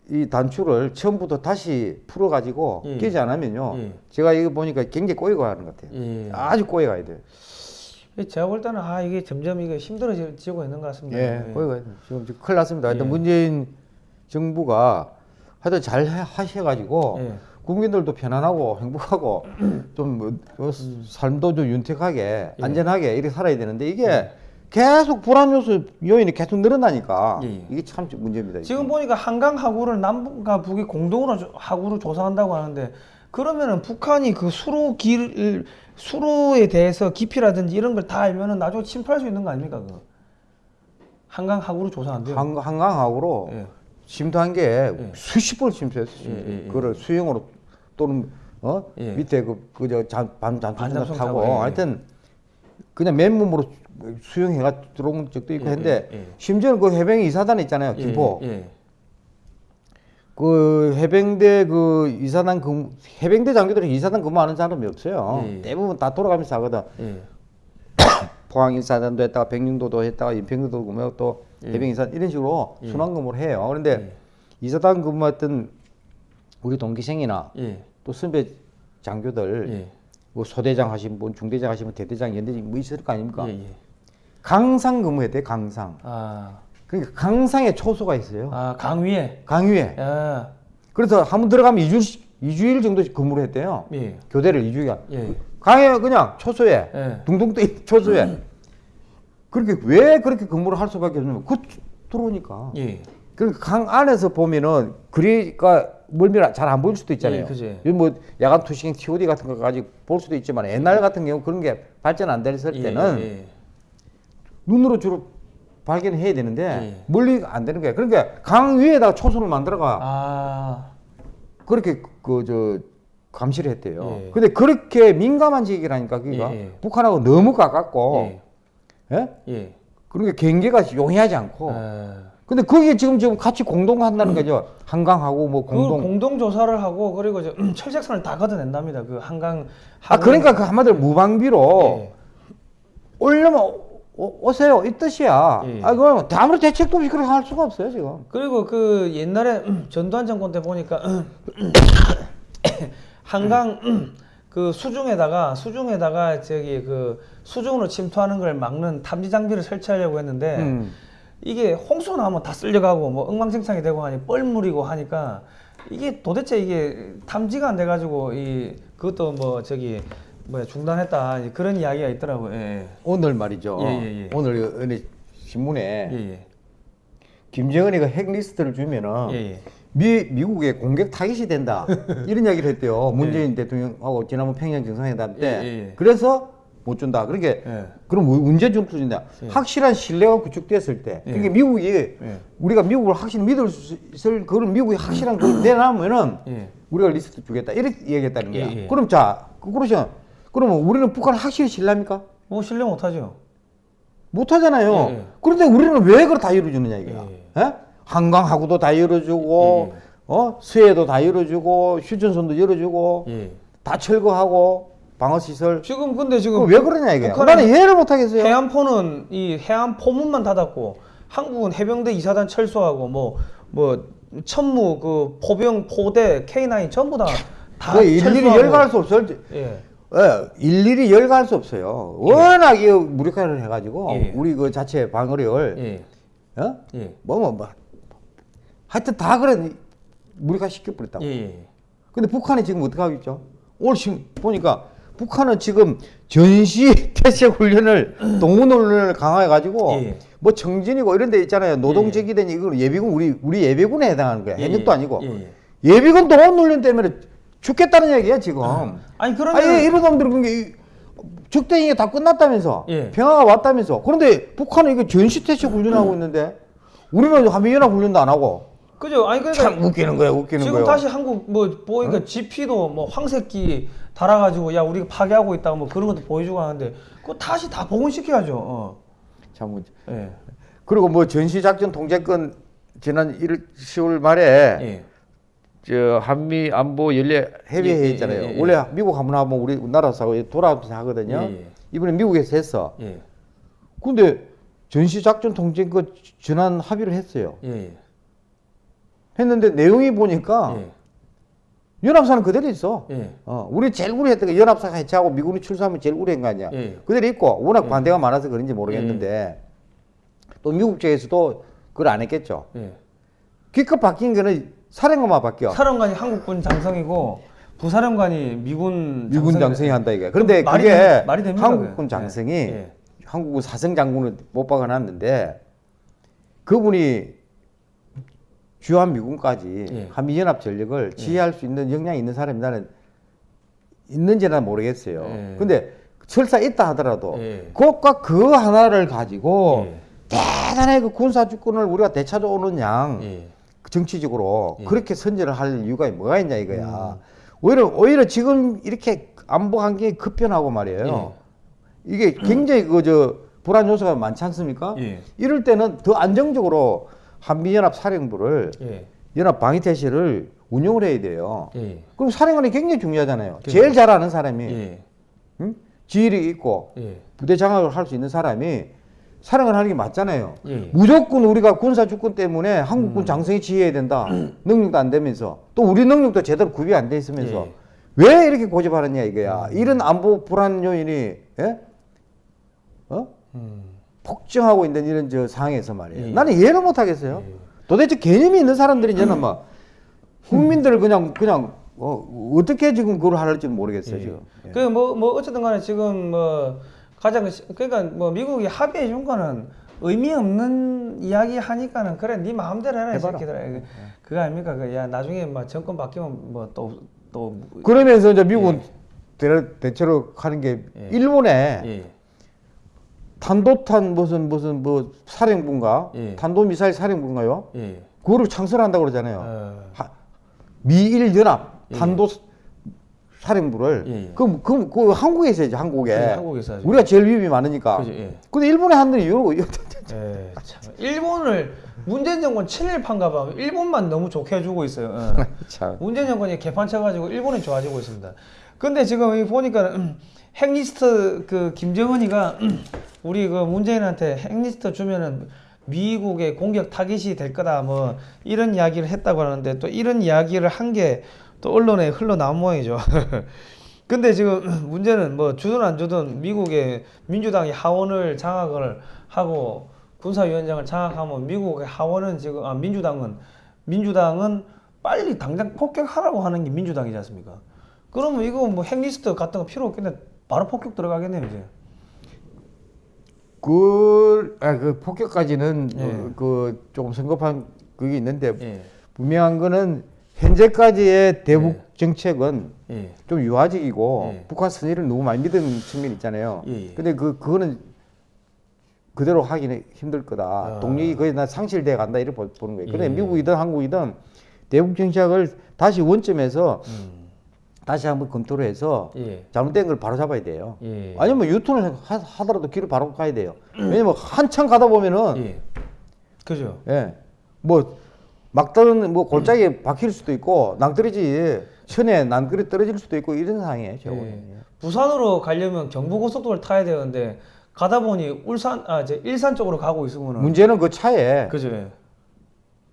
이 단추를 처음부터 다시 풀어가지고 예. 끼지 않으면요. 예. 제가 이거 보니까 굉장히 꼬이고 가는 것 같아요. 예. 아주 꼬여 가야 돼요. 제가 볼 때는 아 이게 점점 이게 힘들어지고 있는 것 같습니다. 예, 예. 지금, 큰일 났습니다. 예. 문재인 정부가 하여튼 잘 해- 하셔가지고 예. 국민들도 편안하고 행복하고 좀 뭐, 뭐 삶도 좀 윤택하게 예. 안전하게 이렇게 살아야 되는데 이게 계속 불안 요소 요인이 계속 늘어나니까 예, 예. 이게 참 문제입니다. 지금 보니까 한강 하구를 남북과 북이 공동으로 조- 하구를 조사한다고 하는데 그러면은 북한이 그 수로 길 수로에 대해서 깊이라든지 이런 걸 다 알면은 나중에 침투할 수 있는 거 아닙니까 그 한강 하구를 조사한대요. 한, 한강하고로 예. 침투한 게 수십 번 침투했어요. 예, 예, 예. 그걸 수영으로 또는 어 예. 밑에 그 그저 반잔 반잠수정 타고 예, 예. 하여튼 그냥 맨몸으로 수영해가 들어온 적도 있고 예, 했는데 예, 예. 심지어는 그 해병 이사단 있잖아요. 예, 김포 예. 그 해병대 그 이사단 근 해병대 장교들이 이사단 근무하는 사람이 없어요. 예, 예. 대부분 다 돌아가면서 하거든. 예. 포항 인사단도 했다가 백령도도 했다가 인평도도 근무하고 또 예. 해병 인사 이런 식으로 예. 순환 근무를 해요. 그런데 예. 이사단 근무했던 우리 동기생이나 예. 또 선배 장교들 예. 뭐 소대장 하신 분, 중대장 하신 분, 대대장, 연대장 뭐 있을 거 아닙니까? 강상 근무했대 강상. 아, 그러니까 강상에 초소가 있어요. 아 강위에. 강위에. 아, 그래서 한 번 들어가면 이주일주일 정도 근무를 했대요. 예. 교대를 이주일 예. 강에 그냥 초소에 예. 둥둥 떠 초소에 그렇게 왜 그렇게 근무를 할 수밖에 없냐면 그 들어오니까 예. 그러니까 강 안에서 보면은 그리가 멀미를 잘 안 보일 수도 있잖아요. 예. 이뭐 야간 투시경 TOD 같은 거까지 볼 수도 있지만 옛날 같은 경우 그런 게 발전 안 됐을 예, 때는 예. 눈으로 주로 발견해야 되는데 예. 멀리 안 되는 거예요. 그러니까 강 위에다가 초소를 만들어가 아, 그렇게 그 저 감시를 했대요. 예. 근데 그렇게 민감한 지역이라니까 그니까 예, 예. 북한하고 너무 가깝고 예. 예? 예. 그러니까 경계가 용이하지 않고 아. 근데 거기에 지금 지금 같이 공동한다는 거죠. 한강하고 뭐 공동 공동 공동 조사를 하고 그리고 이제 철책선을 다 걷어낸답니다. 그 한강 아 그러니까 그 한마디로 무방비로 예. 오려면 오, 오세요 이 뜻이야. 예. 아 그럼 아무리 대책도 없이 그렇게 할 수가 없어요 지금. 그리고 그 옛날에 전두환 정권 때 보니까 한강 그 수중에다가 수중에다가 저기 그 수중으로 침투하는 걸 막는 탐지 장비를 설치하려고 했는데 음. 이게 홍수 나면 다 쓸려가고 뭐 엉망진창이 되고 하니 뻘물이고 하니까 이게 도대체 이게 탐지가 안 돼가지고 이 그것도 뭐 저기 뭐야 중단했다 그런 이야기가 있더라고요. 예. 오늘 말이죠. 예, 예, 예. 오늘 어느 신문에 예. 예. 김정은이가 핵 리스트를 주면은 예. 예. 미 미국에 공격 타깃이 된다 이런 이야기를 했대요. 문재인 대통령하고 지난번 평양 정상회담 때. 예, 예, 예. 그래서 못 준다. 그러니까 예. 그럼 언제 줄 준다? 예. 확실한 신뢰가 구축됐을 때. 예. 그러니까 미국이 예. 우리가 미국을 확실히 믿을 수 있을 그런 미국이 확실한 걸 내놔면은 예. 우리가 리스트 주겠다 이렇게 얘기했다는 거야. 예, 예. 그럼 자, 그- 그러시면 그러면 우리는 북한을 확실히 신뢰합니까? 뭐 신뢰 못하죠. 못하잖아요. 예, 예. 그런데 우리는 왜 그걸 다 열어주느냐 이거야. 예. 예? 한강하고도 다 열어주고, 예. 어 수해도 다 열어주고, 휴전선도 열어주고, 예. 다 철거하고 방어 시설. 지금 근데 지금 왜 그러냐 이게. 나는 이해를 못하겠어요. 해안포는 이 해안 포문만 닫았고 한국은 해병대 이사단 철수하고 뭐뭐 천무 그 포병 포대 K9 전부 다 다 그 일일이 열갈 수 없어요. 예. 예, 일일이 열갈 수 없어요. 워낙 이 무력화를 해가지고 예. 우리 그 자체 방어력을 예. 어? 예. 뭐뭐 뭐, 하여튼 다 그래 무력화 시켜버렸다고. 예. 예. 근데 북한이 지금 어떻게 하고 있죠? 오늘 지금 보니까 북한은 지금 전시 태세 훈련을 동원 훈련을 강화해 가지고 예. 뭐 청진이고 이런 데 있잖아요. 노동제기된 이거 예비군 우리 우리 예비군에 해당하는 거야. 예, 예. 아니고. 예, 예. 예비군 동원 훈련 때문에 죽겠다는 얘기야, 지금. 아니 그러면 아니 이런 놈들은 그게 적대행위가 다 끝났다면서 예. 평화가 왔다면서 그런데 북한은 이거 전시태세 훈련하고 있는데 우리는 한미연합 훈련도 안 하고 그죠? 아니 그러니까 참 웃기는 거야 웃기는 지금 거야 다시 한국 뭐 보니까 GP도 뭐 황새끼 달아가지고 야 우리가 파괴하고 있다 뭐 그런 것도 보여주고 하는데 그거 다시 다 복원시켜야죠. 어. 참 웃- 예. 그리고 뭐 전시작전 통제권 지난 1월 10월 말에 예. 저 한미 안보 연례 협의 예, 예, 있잖아요 예, 예, 원래 예. 미국 한번 하면 우리 나라에서 돌아오면서 하거든요 예, 예. 이번에 미국에서 했어 예. 근데 전시 작전 통제권 전환 합의를 했어요. 했는데 내용이 보니까 예. 연합사는 그대로 있어. 예. 어, 우리 제일 우려했던 게 연합사가 해체하고 미군이 출소하면 제일 우려한 거 아니야. 예. 그대로 있고 워낙 반대가 많아서 그런지 모르겠는데 또 미국 쪽에서도 그걸 안 했겠죠. 예. 기껏 바뀐 거는 사령관만 바뀌어. 사령관이 한국군 장성이고 부사령관이 미군 미군 장성이- 장성이 한다 이게. 그런데 말이 그게 됩- 말이 됩니까, 한국군? 장성이 예. 예. 한국군 사성 장군을 못 박아놨는데 그분이 주한 미군까지 예. 한미연합 전력을 지휘할 수 있는 역량이 있는 사람이 나는 있는지 는 모르겠어요. 예. 근데 설사 있다 하더라도 예. 그것과 그 하나를 가지고 예. 대단하게 그 군사 주권을 우리가 되찾아오는 양 예. 정치적으로 예. 음. 그렇게 선제를 할 이유가 뭐가 있냐 이거야. 오히려 오히려 지금 이렇게 안보 환경이 급변하고 말이에요. 이게 굉장히 그저 불안 요소가 많지 않습니까? 예. 이럴 때는 더 안정적으로 한미연합 사령부를 예. 연합 방위태세를 운영을 해야 돼요. 예. 그럼 사령관이 굉장히 중요하잖아요. 그렇죠. 제일 잘하는 사람이 예. 응? 지휘력이 있고 예. 부대 장악을 할 수 있는 사람이 사령을 하는 게 맞잖아요. 예. 무조건 우리가 군사 주권 때문에 한국군 장성이 지휘해야 된다. 능력도 안 되면서 또 우리 능력도 제대로 구비 안 돼 있으면서 예. 왜 이렇게 고집하느냐 이거야. 이런 안보 불안 요인이 예? 어? 음. 폭증하고 있는 이런 저 상황에서 말이에요. 예. 나는 이해를 못 하겠어요. 도대체 개념이 있는 사람들이 저는 막 국민들을 그냥 그냥 어, 어떻게 지금 그걸 하는지 모르겠어요 지금. 예. 그뭐뭐 어쨌든 간에 지금 뭐 가장 시- 그러니까 뭐 미국이 합의해 준 거는 의미 없는 이야기 하니까는 그래 네 마음대로 해라 이. 새끼들아 이거 그거 아닙니까 그 야 나중에 뭐 정권 바뀌면 뭐 뭐또 또 그러면서 이제 미국은 대- 대체로 하는 게 예. 일본에 예. 탄도탄 무슨 무슨 뭐 사령부인가 예. 탄도미사일 사령부인가요? 예. 그거를 창설한다고 그러잖아요. 어. 하- 미일 연합 예. 탄도 사령부를 예, 예. 그럼 그럼 그 한국에서 해야지 한국에 네, 한국에서 하죠. 우리가 제일 위험이 많으니까. 그죠, 예. 근데 일본에 하는 이유로 예, 참. 일본을 문재인 정권 친일파인가 봐. 일본만 너무 좋게 해주고 있어요. 어. 참. 문재인 정권이 개판 쳐가지고 일본이 좋아지고 있습니다. 근데 지금 여기 보니까 음, 핵리스트 그 김정은이가 음, 우리 그 문재인한테 핵리스트 주면은 미국의 공격 타깃이 될 거다 뭐 이런 이야기를 했다고 하는데 또 이런 이야기를 한게 또 언론에 흘러나온 모양이죠. 근데 지금 문제는 뭐 주든 안 주든 미국의 민주당이 하원을 장악을 하고 군사위원장을 장악하면 미국의 하원은 지금 아 민주당은 민주당은 빨리 당장 폭격하라고 하는 게 민주당이지 않습니까? 그러면 이거 뭐 핵리스트 같은 거 필요 없겠네. 바로 폭격 들어가겠네요 이제. 그, 아, 그 폭격까지는 예. 어, 그 조금 성급한 그게 있는데 예, 분명한 거는 현재까지의 대북 예. 정책은 예, 좀 유화적이고 예. 북한 선의를 너무 많이 믿은 측면이 있잖아요. 예, 예. 근데 그 그거는 그대로 하기는 힘들 거다. 아. 동력이 거의 다 상실돼 간다 이렇게 보- 보는 거예요. 예. 미국이든 한국이든 대북 정책을 다시 원점에서 음, 다시 한번 검토를 해서 예, 잘못된 걸 바로 잡아야 돼요. 예, 아니면 유턴을 하, 하더라도 길을 바로 가야 돼요. 왜냐면 한참 가다 보면은 예, 그죠. 예. 뭐 막다른 뭐 골짜기에 박힐 수도 있고 낭떠러지 천에 낭떠러지 떨어질 수도 있고 이런 상황이에요. 저거는. 예. 부산으로 가려면 경부고속도로를 타야 되는데 가다 보니 울산 아 이제 일산 쪽으로 가고 있으면은 문제는 그 차에 그죠. 예.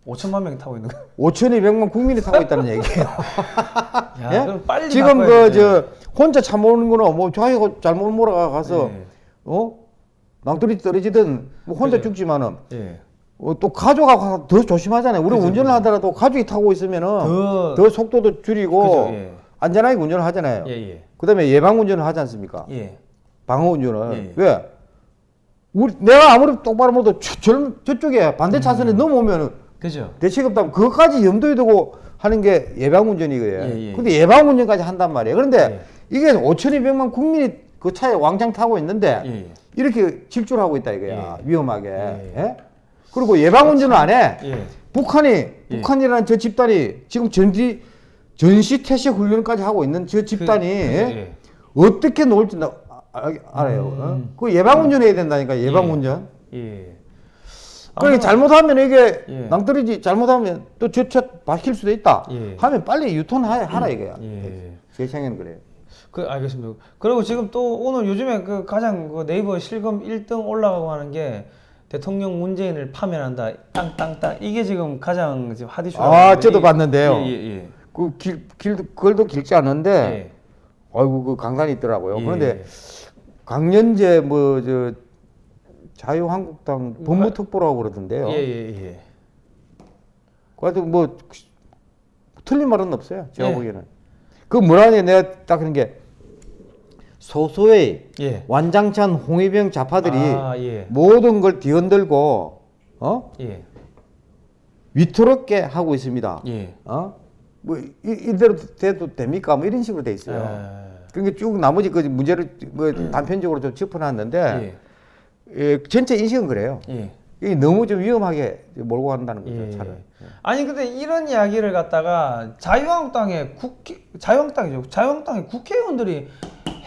5천만 명이 타고 있는 거. 5,200만 국민이 타고 있다는 얘기예요. 야, 예? 그럼 빨리 지금 그. 저 혼자 차 모는 거는 뭐 자기가 잘못 몰아가서 예. 어 낭떠러지 떨어지든 뭐 혼자 그죠. 죽지만은 예. 어, 또 가족하고 더 조심하잖아요. 우리 그죠, 운전을 그죠. 하더라도 가족이 타고 있으면은 더- 더, 속도도 줄이고 그죠, 예. 안전하게 운전을 하잖아요. 예, 예. 그다음에 예방 운전을 하지 않습니까? 예. 방어 운전을 예, 예. 왜? 우리 내가 아무리 똑바로 못해도 저, 저, 저쪽에 반대 차선에 넘어오면은 그죠? 대책 없 다면 그것까지 염두에 두고 하는 게 예방 운전이거든요. 예, 예. 근데 예방 운전까지 한단 말이에요. 그런데 예. 이게 5,200만 국민이 그 차에 왕창 타고 있는데. 이렇게 질주하고 있다 이거야. 예. 위험하게. 예. 예? 그리고 예방 운전을 안 해. 예. 북한이 북한이라는 저 집단이 지금 전지 전시 태세 훈련까지 하고 있는 저 집단이 그, 예? 예. 어떻게 놓을지 나 아, 알아요. 어? 그 예방 운전해야 된다니까 예방 운전. 예. 그러니까 아마- 잘못하면 이게 예. 낭떠러지 잘못하면 또 저차 박힐 수도 있다. 예. 하면 빨리 유턴하라 하라 이거야. 예. 제 생각에는 그래요. 그 알겠습니다. 그리고 지금 또 오늘 요즘에 그 가장 그 네이버 실검 1등 올라가고 하는 게 대통령 문재인을 파면한다. 땅땅땅 이게 지금 가장 지금 핫 이슈라고. 아, 저도 이- 봤는데요. 예, 예, 그 길, 길도 그걸도 길지 예. 않은데 예. 아이고 그 강단이 있더라고요. 예. 그런데 강연제 뭐 저 자유한국당 법무특보라고 그러던데요. 예, 예, 예. 그래도 뭐 틀린 말은 없어요. 제가 예. 보기에는. 그 뭐라 하냐 내가 딱 그런 게 소소의 예. 완장찬 홍위병 좌파들이 아, 예. 모든 걸 뒤흔들고 어 예. 위태롭게 하고 있습니다. 예. 어? 뭐 이, 이대로 돼도 됩니까? 뭐 이런 식으로 돼 있어요. 아, 그러니까 쭉 나머지 그 문제를 뭐 단편적으로 좀 짚어놨는데 예. 예, 전체 인식은 그래요. 예. 이게 너무 좀 위험하게 몰고 간다는 거죠. 예. 차를. 아니 근데 이런 이야기를 갖다가 자유한국당의 국회 자유한국당이죠. 자유한국당의 국회의원들이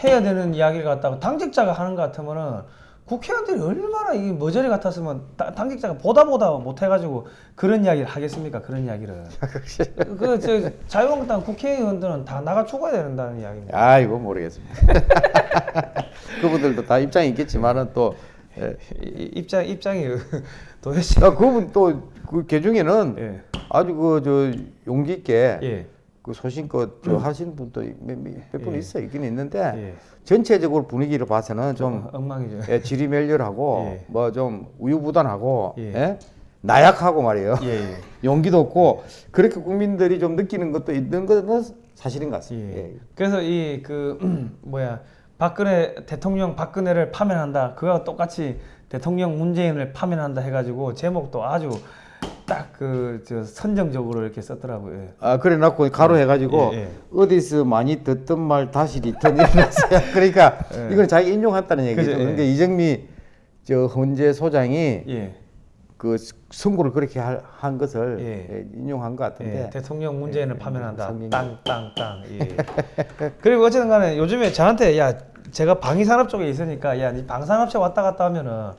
해야 되는 이야기를 갖다가 당직자가 하는 것 같으면은 국회의원들이 얼마나 이 머저리 같았으면 다- 당직자가 보다 보다 못해가지고 그런 이야기를 하겠습니까? 그런 이야기를. 그 저 자유한국당 국회의원들은 다 나가 죽어야 된다는 이야기입니다. 아이고 모르겠습니다. 그분들도 다 입장이 있겠지만은 또 예. 입장 입장이 도대체. 야, 그분 또그 개중에는 예. 아주 그 저 용기 있게 예. 그 소신껏 저 하시는 분도 몇분 예. 있어 있긴 있는데 예. 전체적으로 분위기를 봐서는 좀 엉망이죠. 예, 지리멸렬하고 예. 뭐좀 우유부단하고 예. 예? 나약하고 말이에요. 예. 예. 용기도 없고 그렇게 국민들이 좀 느끼는 것도 있는 것은 사실인 것 같습니다. 예. 예. 그래서 이 그 뭐야 박근혜 대통령 박근혜를 파면한다. 그와 똑같이 대통령 문재인을 파면한다 해가지고 제목도 아주 딱그저 선정적으로 이렇게 썼더라고요. 예. 아 그래 놓고 가로 해가지고 예, 예. 어디서 많이 듣던 말 다시 return 이러면서요. 그러니까 예. 이건 자기 인용했다는 얘기죠. 그죠, 예. 근데 이정미 저 헌재 소장이 예. 그 선고를 그렇게 할- 한 것을 예. 예, 인용한 것 같은데 예, 대통령 문재인을 예, 파면한다. 땅땅땅. 예. 그리고 어쨌든 간에 요즘에 저한테 야 제가 방위산업 쪽에 있으니까 야니 방산업체 왔다 갔다 하면은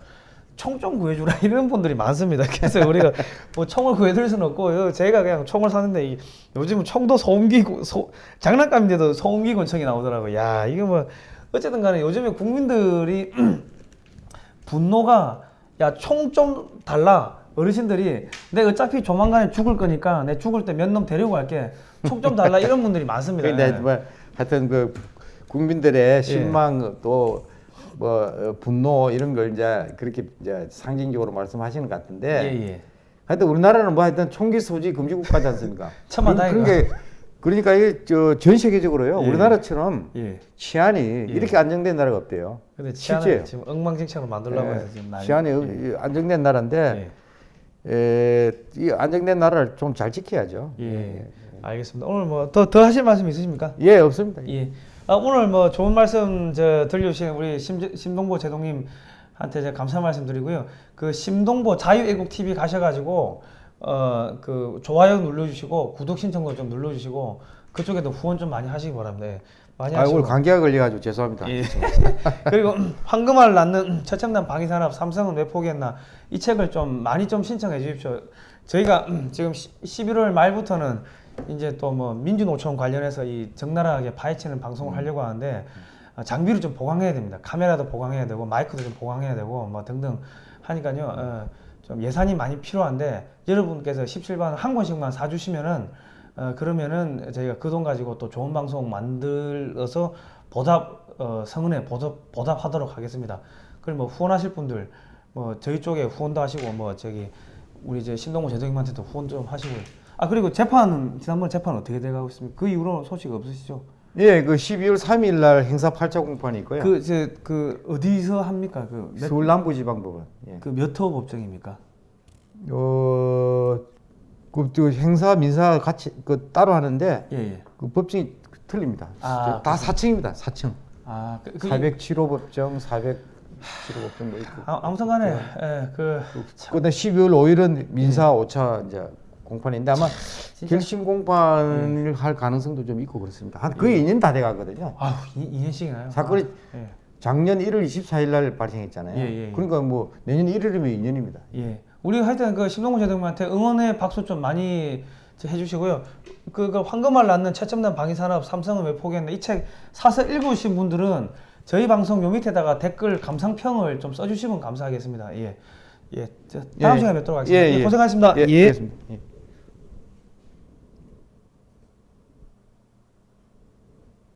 총좀 구해주라 이런 분들이 많습니다. 그래서 우리가 뭐 총을 구해드릴 수는 없고 요 제가 그냥 총을 사는데 이, 요즘은 총도 소음기 소, 장난감인데도 소음기 권총이 나오더라고. 야 이거 뭐 어쨌든 간에 요즘에 국민들이 분노가 야 총 좀 달라 어르신들이 내 어차피 조만간에 죽을 거니까 내 죽을 때 몇 놈 데리고 갈게 총 좀 달라 이런 분들이 많습니다. 근데 예. 뭐 하여튼 그 국민들의 실망 또 뭐 분노 이런 걸 이제 그렇게 이제 상징적으로 말씀하시는 것 같은데 예, 예. 하여튼 우리나라는 뭐 하여튼 총기 소지 금지 국가지 않습니까? 천만 그런- 그런. 게 그러니까 이게 저전 세계적으로요 예. 우리나라처럼 예. 치안이 이렇게 안정된 나라가 없대요. 근데. 치안을 지금 엉망진창으로 만들려고 예, 해서 지금 난리. 치안이 어- 안정된 나라인데 예. 에, 이 안정된 나라를 좀 잘 지켜야죠. 예. 알겠습니다. 오늘 뭐 더 더 하실 말씀 있으십니까? 예, 없습니다. 예. 아, 오늘 뭐 좋은 말씀 저 들려주신 우리 심, 심동보 제동님한테 제가 감사 말씀드리고요. 그 심동보 자유애국 TV 가셔가지고 어 그 좋아요 눌러주시고 구독 신청도 좀 눌러주시고 그쪽에도 후원 좀 많이 하시기 바랍니다. 예. 많이 아. 오늘 감기가 걸려가지고 죄송합니다. 예. 그리고 황금알 낳는 최첨단 방위산업 삼성은 왜 포기했나 이 책을 좀 많이 좀 신청해 주십시오. 저희가 지금 11월 말부터는 이제 또 뭐 민주노총 관련해서 이 적나라하게 파헤치는 방송을 하려고 하는데 어, 장비를 좀 보강해야 됩니다. 카메라도 보강해야 되고 마이크도 좀 보강해야 되고 뭐 등등 하니까요. 어, 좀 예산이 많이 필요한데 여러분께서 17반 한 권씩만 사주시면은 어, 그러면은 저희가 그 돈 가지고 또 좋은 방송 만들어서 보답 어, 성은에 보답 보답하도록 하겠습니다. 그리고 뭐 후원하실 분들 뭐 저희 쪽에 후원도 하시고 뭐 저기 우리 이제 신동호 제동님한테도 후원 좀 하시고 아 그리고 재판은 지난번 재판 어떻게 돼가고 있습니까? 그 이후로 소식 없으시죠? 예, 그 12월 3일 날 행사 8차 공판이 있고요. 그 이제 그 어디서 합니까? 그 몇, 서울 남부지방법원. 예. 그몇 호 법정입니까? 어, 그, 그 행사 민사 같이 그 따로 하는데 예 예. 그 법정이 틀립니다. 아, 다 4층입니다. 4층. 아 그, 그 407호 법정, 407호 법정 뭐 있고. 아, 아무튼 간에 예, 그 그다음 12월 5일은 민사 5차 이제 공판인데 아마 결심 공판을 할 가능성도 좀 있고 그렇습니다. 한 거의 2년 다 돼가거든요. 아우 2, 년씩이나요 사건이 아, 예. 작년 1월 24일 날 발생했잖아요. 예, 예, 예. 그러니까 뭐 내년 1월이면 2년입니다. 예. 우리 하여튼 그 심동구 제동님한테 응원의 박수 좀 많이 해주시고요. 그, 그 황금알 낳는 최첨단 방위산업 삼성은 왜 포기했나 이 책 사서 읽으신 분들은 저희 방송 요 밑에다가 댓글 감상평을 좀 써주시면 감사하겠습니다. 예. 예. 저 다음 예. 시간에 뵙도록 하겠습니다. 예, 예, 예. 고생하셨습니다. 예, 예. 예.